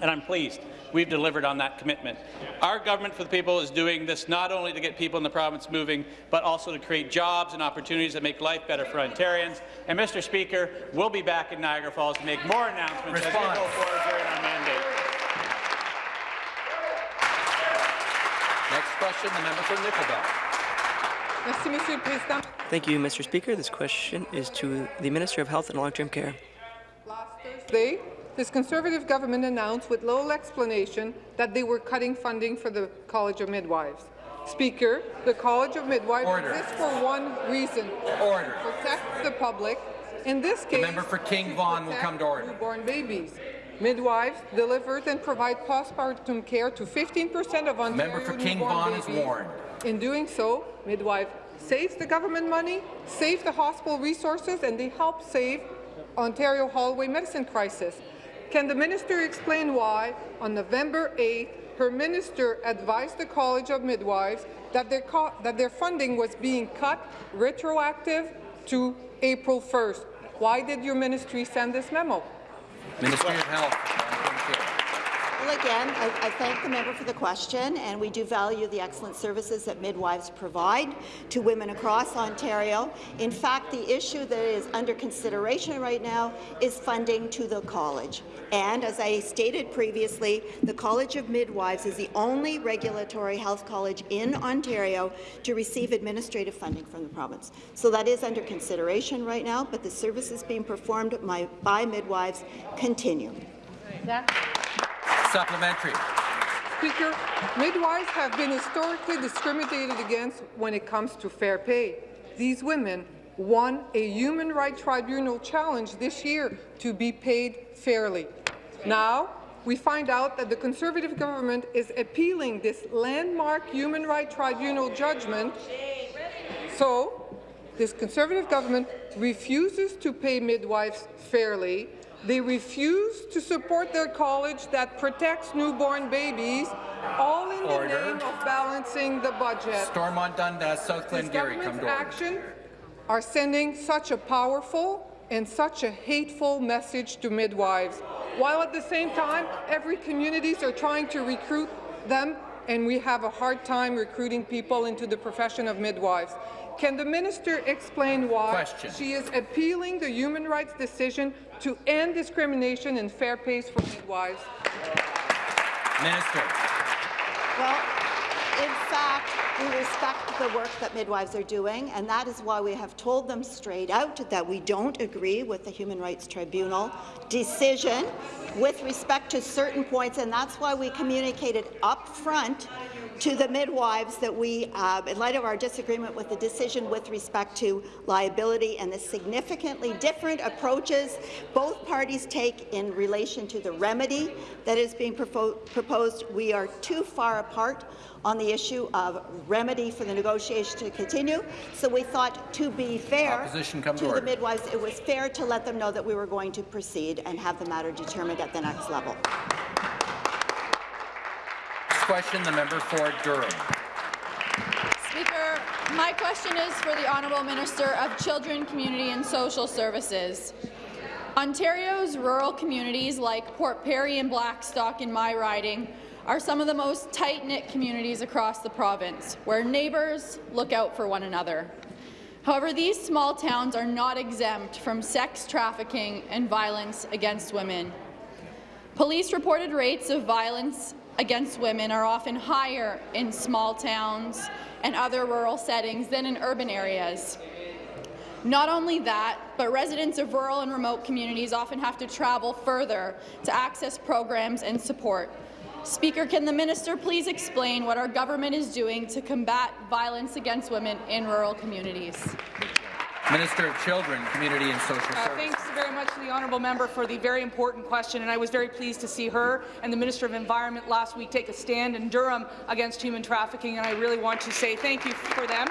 Speaker 28: and I'm pleased we've delivered on that commitment. Our government for the people is doing this not only to get people in the province moving, but also to create jobs and opportunities that make life better for Ontarians. And, Mr. Speaker, we'll be back in Niagara Falls to make more announcements as we
Speaker 1: Response.
Speaker 28: go forward during our mandate.
Speaker 1: Next question, the member for Nickel Belt.
Speaker 29: Thank you, Mr. Speaker. This question is to the Minister of Health and Long-Term Care.
Speaker 30: Thursday,
Speaker 31: this Conservative government announced with little explanation that they were cutting funding for the College of Midwives. Speaker, the College of Midwives
Speaker 1: Order.
Speaker 31: exists for one reason,
Speaker 1: Order.
Speaker 31: to protect the public. In this case,
Speaker 1: member for King Vaughan will come to order.
Speaker 31: Newborn babies. Midwives deliver and provide postpartum care to 15% of Ontario
Speaker 1: Member for King Vaughan is
Speaker 31: babies.
Speaker 1: warned.
Speaker 31: In doing so, midwife saves the government money, saves the hospital resources, and they help save Ontario hallway medicine crisis. Can the minister explain why, on November 8th, her minister advised the College of Midwives that their, that their funding was being cut retroactive to April 1st? Why did your ministry send this memo?
Speaker 1: Ministry of Health.
Speaker 22: Well, again, I, I thank the member for the question, and we do value the excellent services that midwives provide to women across Ontario. In fact, the issue that is under consideration right now is funding to the college. And as I stated previously, the College of Midwives is the only regulatory health college in Ontario to receive administrative funding from the province. So that is under consideration right now, but the services being performed by midwives continue.
Speaker 1: Supplementary.
Speaker 31: Speaker, midwives have been historically discriminated against when it comes to fair pay. These women won a Human Rights Tribunal challenge this year to be paid fairly. Now, we find out that the Conservative government is appealing this landmark Human Rights Tribunal judgment. So, this Conservative government refuses to pay midwives fairly. They refuse to support their college that protects newborn babies, all in
Speaker 1: Order.
Speaker 31: the name of balancing the budget.
Speaker 1: Stormont Dundas, South Glengarry, come to order.
Speaker 31: action are sending such a powerful and such a hateful message to midwives, while at the same time, every communities are trying to recruit them, and we have a hard time recruiting people into the profession of midwives. Can the minister explain why
Speaker 1: Question.
Speaker 31: she is appealing the human rights decision to end discrimination and fair pays for midwives?
Speaker 1: Minister.
Speaker 22: Well, in fact, we respect the work that midwives are doing, and that is why we have told them straight out that we don't agree with the Human Rights Tribunal decision with respect to certain points, and that's why we communicated up front to the midwives that we, uh, in light of our disagreement with the decision with respect to liability and the significantly different approaches both parties take in relation to the remedy that is being propo proposed, we are too far apart on the issue of remedy for the negotiation to continue. So we thought, to be fair
Speaker 1: Opposition to
Speaker 22: to the midwives, it was fair to let them know that we were going to proceed and have the matter determined at the next level.
Speaker 1: Question, the member for Durham.
Speaker 29: Speaker, my question is for the Honourable Minister of Children, Community and Social Services. Ontario's rural communities like Port Perry and Blackstock in my riding are some of the most tight-knit communities across the province, where neighbours look out for one another. However, these small towns are not exempt from sex trafficking and violence against women. Police reported rates of violence against women are often higher in small towns and other rural settings than in urban areas. Not only that, but residents of rural and remote communities often have to travel further to access programs and support. Speaker, can the minister please explain what our government is doing to combat violence against women in rural communities?
Speaker 1: Minister of Children, Community and Social
Speaker 32: Uh,
Speaker 1: Services.
Speaker 32: thanks very much to the honourable member for the very important question, and I was very pleased to see her and the Minister of Environment last week take a stand in Durham against human trafficking, and I really want to say thank you for them.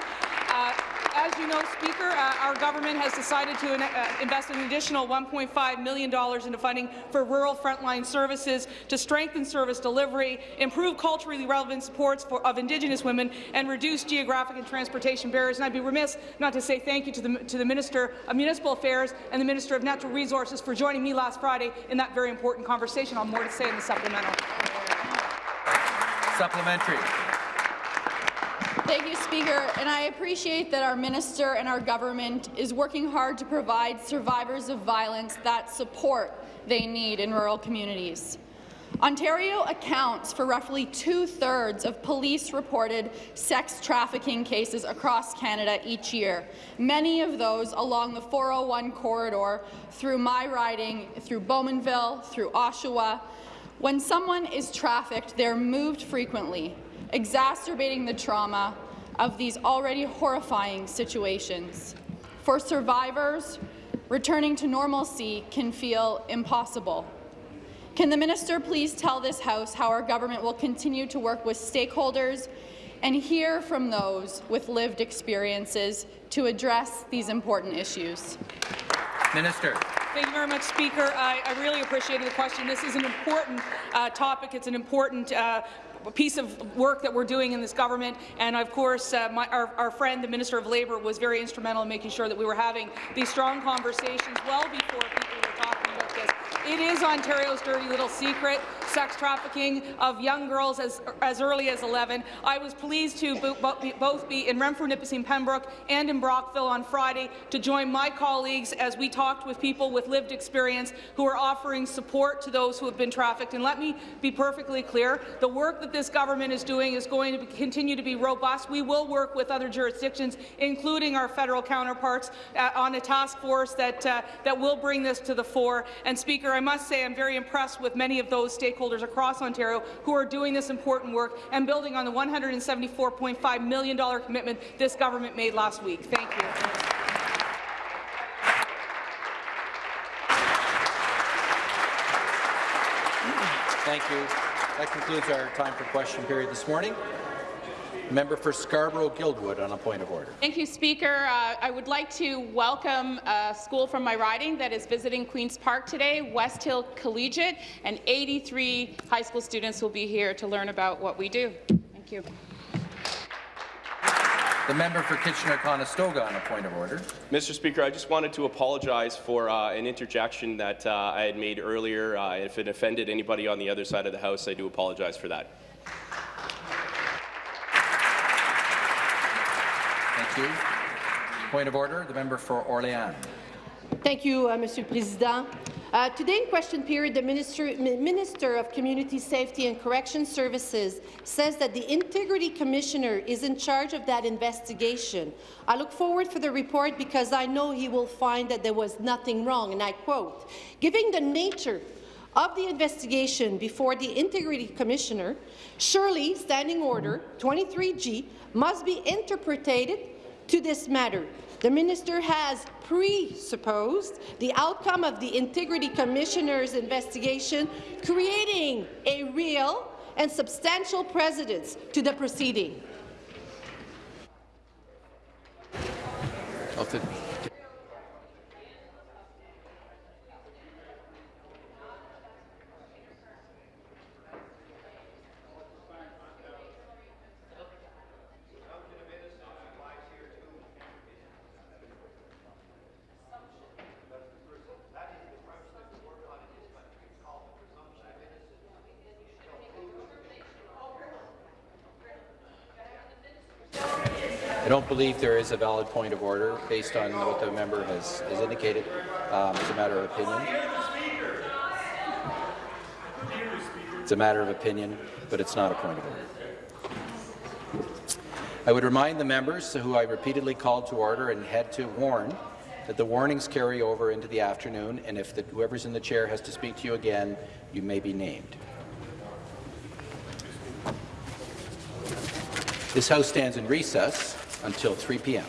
Speaker 32: Uh, as you know, Speaker, uh, our government has decided to uh, invest an additional $1.5 million into funding for rural frontline services to strengthen service delivery, improve culturally relevant supports for, of Indigenous women, and reduce geographic and transportation barriers. And I'd be remiss not to say thank you to the, to the Minister of Municipal Affairs and the Minister of Natural Resources for joining me last Friday in that very important conversation. I'll have more to say in the supplemental.
Speaker 1: Supplementary.
Speaker 29: Thank you, Speaker, and I appreciate that our minister and our government is working hard to provide survivors of violence that support they need in rural communities. Ontario accounts for roughly two-thirds of police-reported sex trafficking cases across Canada each year, many of those along the 401 corridor through my riding, through Bowmanville, through Oshawa. When someone is trafficked, they're moved frequently, exacerbating the trauma of these already horrifying situations. For survivors, returning to normalcy can feel impossible. Can the minister please tell this House how our government will continue to work with stakeholders and hear from those with lived experiences to address these important issues?
Speaker 1: Minister.
Speaker 32: Thank you very much, Speaker. I, I really appreciate the question. This is an important uh, topic. It's an important uh, piece of work that we're doing in this government. And of course, uh, my, our, our, friend, the Minister of Labour, was very instrumental in making sure that we were having these strong conversations well before people were talking about this. It is Ontario's dirty little secret, sex trafficking of young girls as, as early as 11. I was pleased to both be in Renfrew, Nipissing, Pembroke and in Brockville on Friday to join my colleagues as we talked with people with lived experience who are offering support to those who have been trafficked. And let me be perfectly clear, the work that this government is doing is going to be, continue to be robust. We will work with other jurisdictions, including our federal counterparts, uh, on a task force that, uh, that will bring this to the fore. And Speaker, I must say I'm very impressed with many of those stakeholders across Ontario who are doing this important work and building on the $174.5 million commitment this government made last week. Thank you.
Speaker 1: Thank you. That concludes our time for question period this morning. Member for Scarborough-Guildwood on a point of order.
Speaker 33: Thank you, Speaker. Uh, I would like to welcome a school from my riding that is visiting Queen's Park today, West Hill Collegiate, and 83 high school students will be here to learn about what we do. Thank you.
Speaker 1: The member for Kitchener-Conestoga on a point of order.
Speaker 34: Mr. Speaker, I just wanted to apologize for uh, an interjection that uh, I had made earlier. Uh, if it offended anybody on the other side of the House, I do apologize for that.
Speaker 1: You. Point of order, the member for Orléans.
Speaker 21: Thank you, uh, Monsieur le Président. Uh, today in question period, the Minister, Minister of Community Safety and Correction Services says that the Integrity Commissioner is in charge of that investigation. I look forward for the report because I know he will find that there was nothing wrong, and I quote, Given the nature of the investigation before the Integrity Commissioner, surely Standing Order 23G must be interpreted to this matter. The minister has presupposed the outcome of the Integrity Commissioner's investigation, creating a real and substantial precedence to the proceeding.
Speaker 1: Believe there is a valid point of order based on what the member has, has indicated. Um, it's a matter of opinion. It's a matter of opinion, but it's not a point of order. I would remind the members who I repeatedly called to order and had to warn that the warnings carry over into the afternoon, and if the, whoever's in the chair has to speak to you again, you may be named. This House stands in recess until 3 p.m.